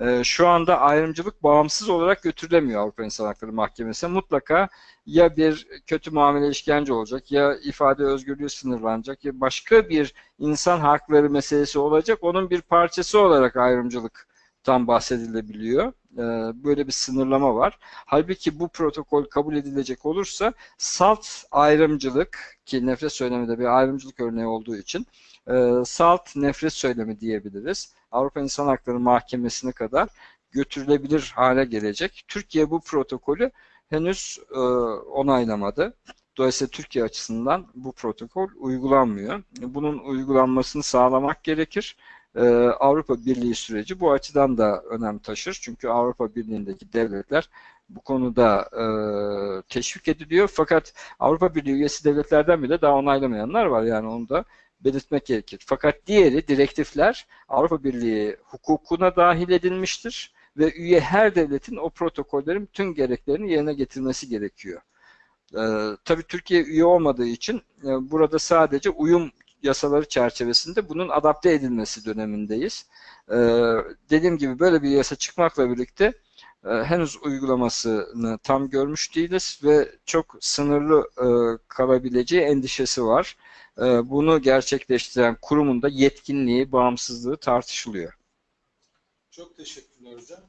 E, şu anda ayrımcılık bağımsız olarak götürülemiyor Avrupa İnsan Hakları Mahkemesi'ne. Mutlaka ya bir kötü muamele işkence olacak, ya ifade özgürlüğü sınırlanacak, ya başka bir insan hakları meselesi olacak. Onun bir parçası olarak ayrımcılıktan bahsedilebiliyor. E, böyle bir sınırlama var. Halbuki bu protokol kabul edilecek olursa salt ayrımcılık ki nefret söylemi de bir ayrımcılık örneği olduğu için e, salt nefret söylemi diyebiliriz. Avrupa İnsan Hakları Mahkemesi'ne kadar götürülebilir hale gelecek. Türkiye bu protokolü henüz e, onaylamadı. Dolayısıyla Türkiye açısından bu protokol uygulanmıyor. Bunun uygulanmasını sağlamak gerekir. E, Avrupa Birliği süreci bu açıdan da önem taşır. Çünkü Avrupa Birliği'ndeki devletler bu konuda e, teşvik ediliyor. Fakat Avrupa Birliği üyesi devletlerden bile daha onaylamayanlar var. Yani onu da belirtmek gerekir. Fakat diğeri direktifler Avrupa Birliği hukukuna dahil edilmiştir ve üye her devletin o protokollerin bütün gereklerini yerine getirmesi gerekiyor. Ee, tabii Türkiye üye olmadığı için e, burada sadece uyum yasaları çerçevesinde bunun adapte edilmesi dönemindeyiz. Ee, dediğim gibi böyle bir yasa çıkmakla birlikte e, henüz uygulamasını tam görmüş değiliz ve çok sınırlı e, kalabileceği endişesi var. E, bunu gerçekleştiren kurumun da yetkinliği, bağımsızlığı tartışılıyor. Çok teşekkürler hocam.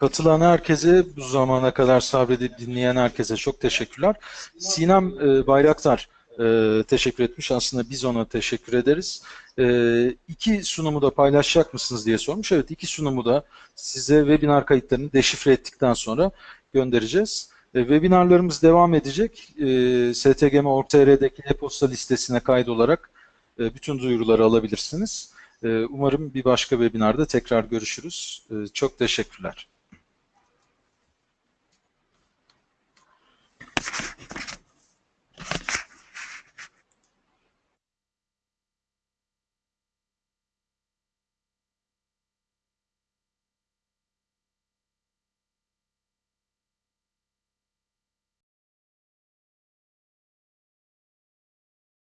Katılan herkese, bu zamana kadar sabredip dinleyen herkese çok teşekkürler. Sinem e, Bayraktar, e, teşekkür etmiş. Aslında biz ona teşekkür ederiz. E, iki sunumu da paylaşacak mısınız diye sormuş. Evet iki sunumu da size webinar kayıtlarını deşifre ettikten sonra göndereceğiz. E, webinarlarımız devam edecek. E, stgm.org.tr'deki e-posta listesine kaydolarak e, bütün duyuruları alabilirsiniz. E, umarım bir başka webinarda tekrar görüşürüz. E, çok teşekkürler.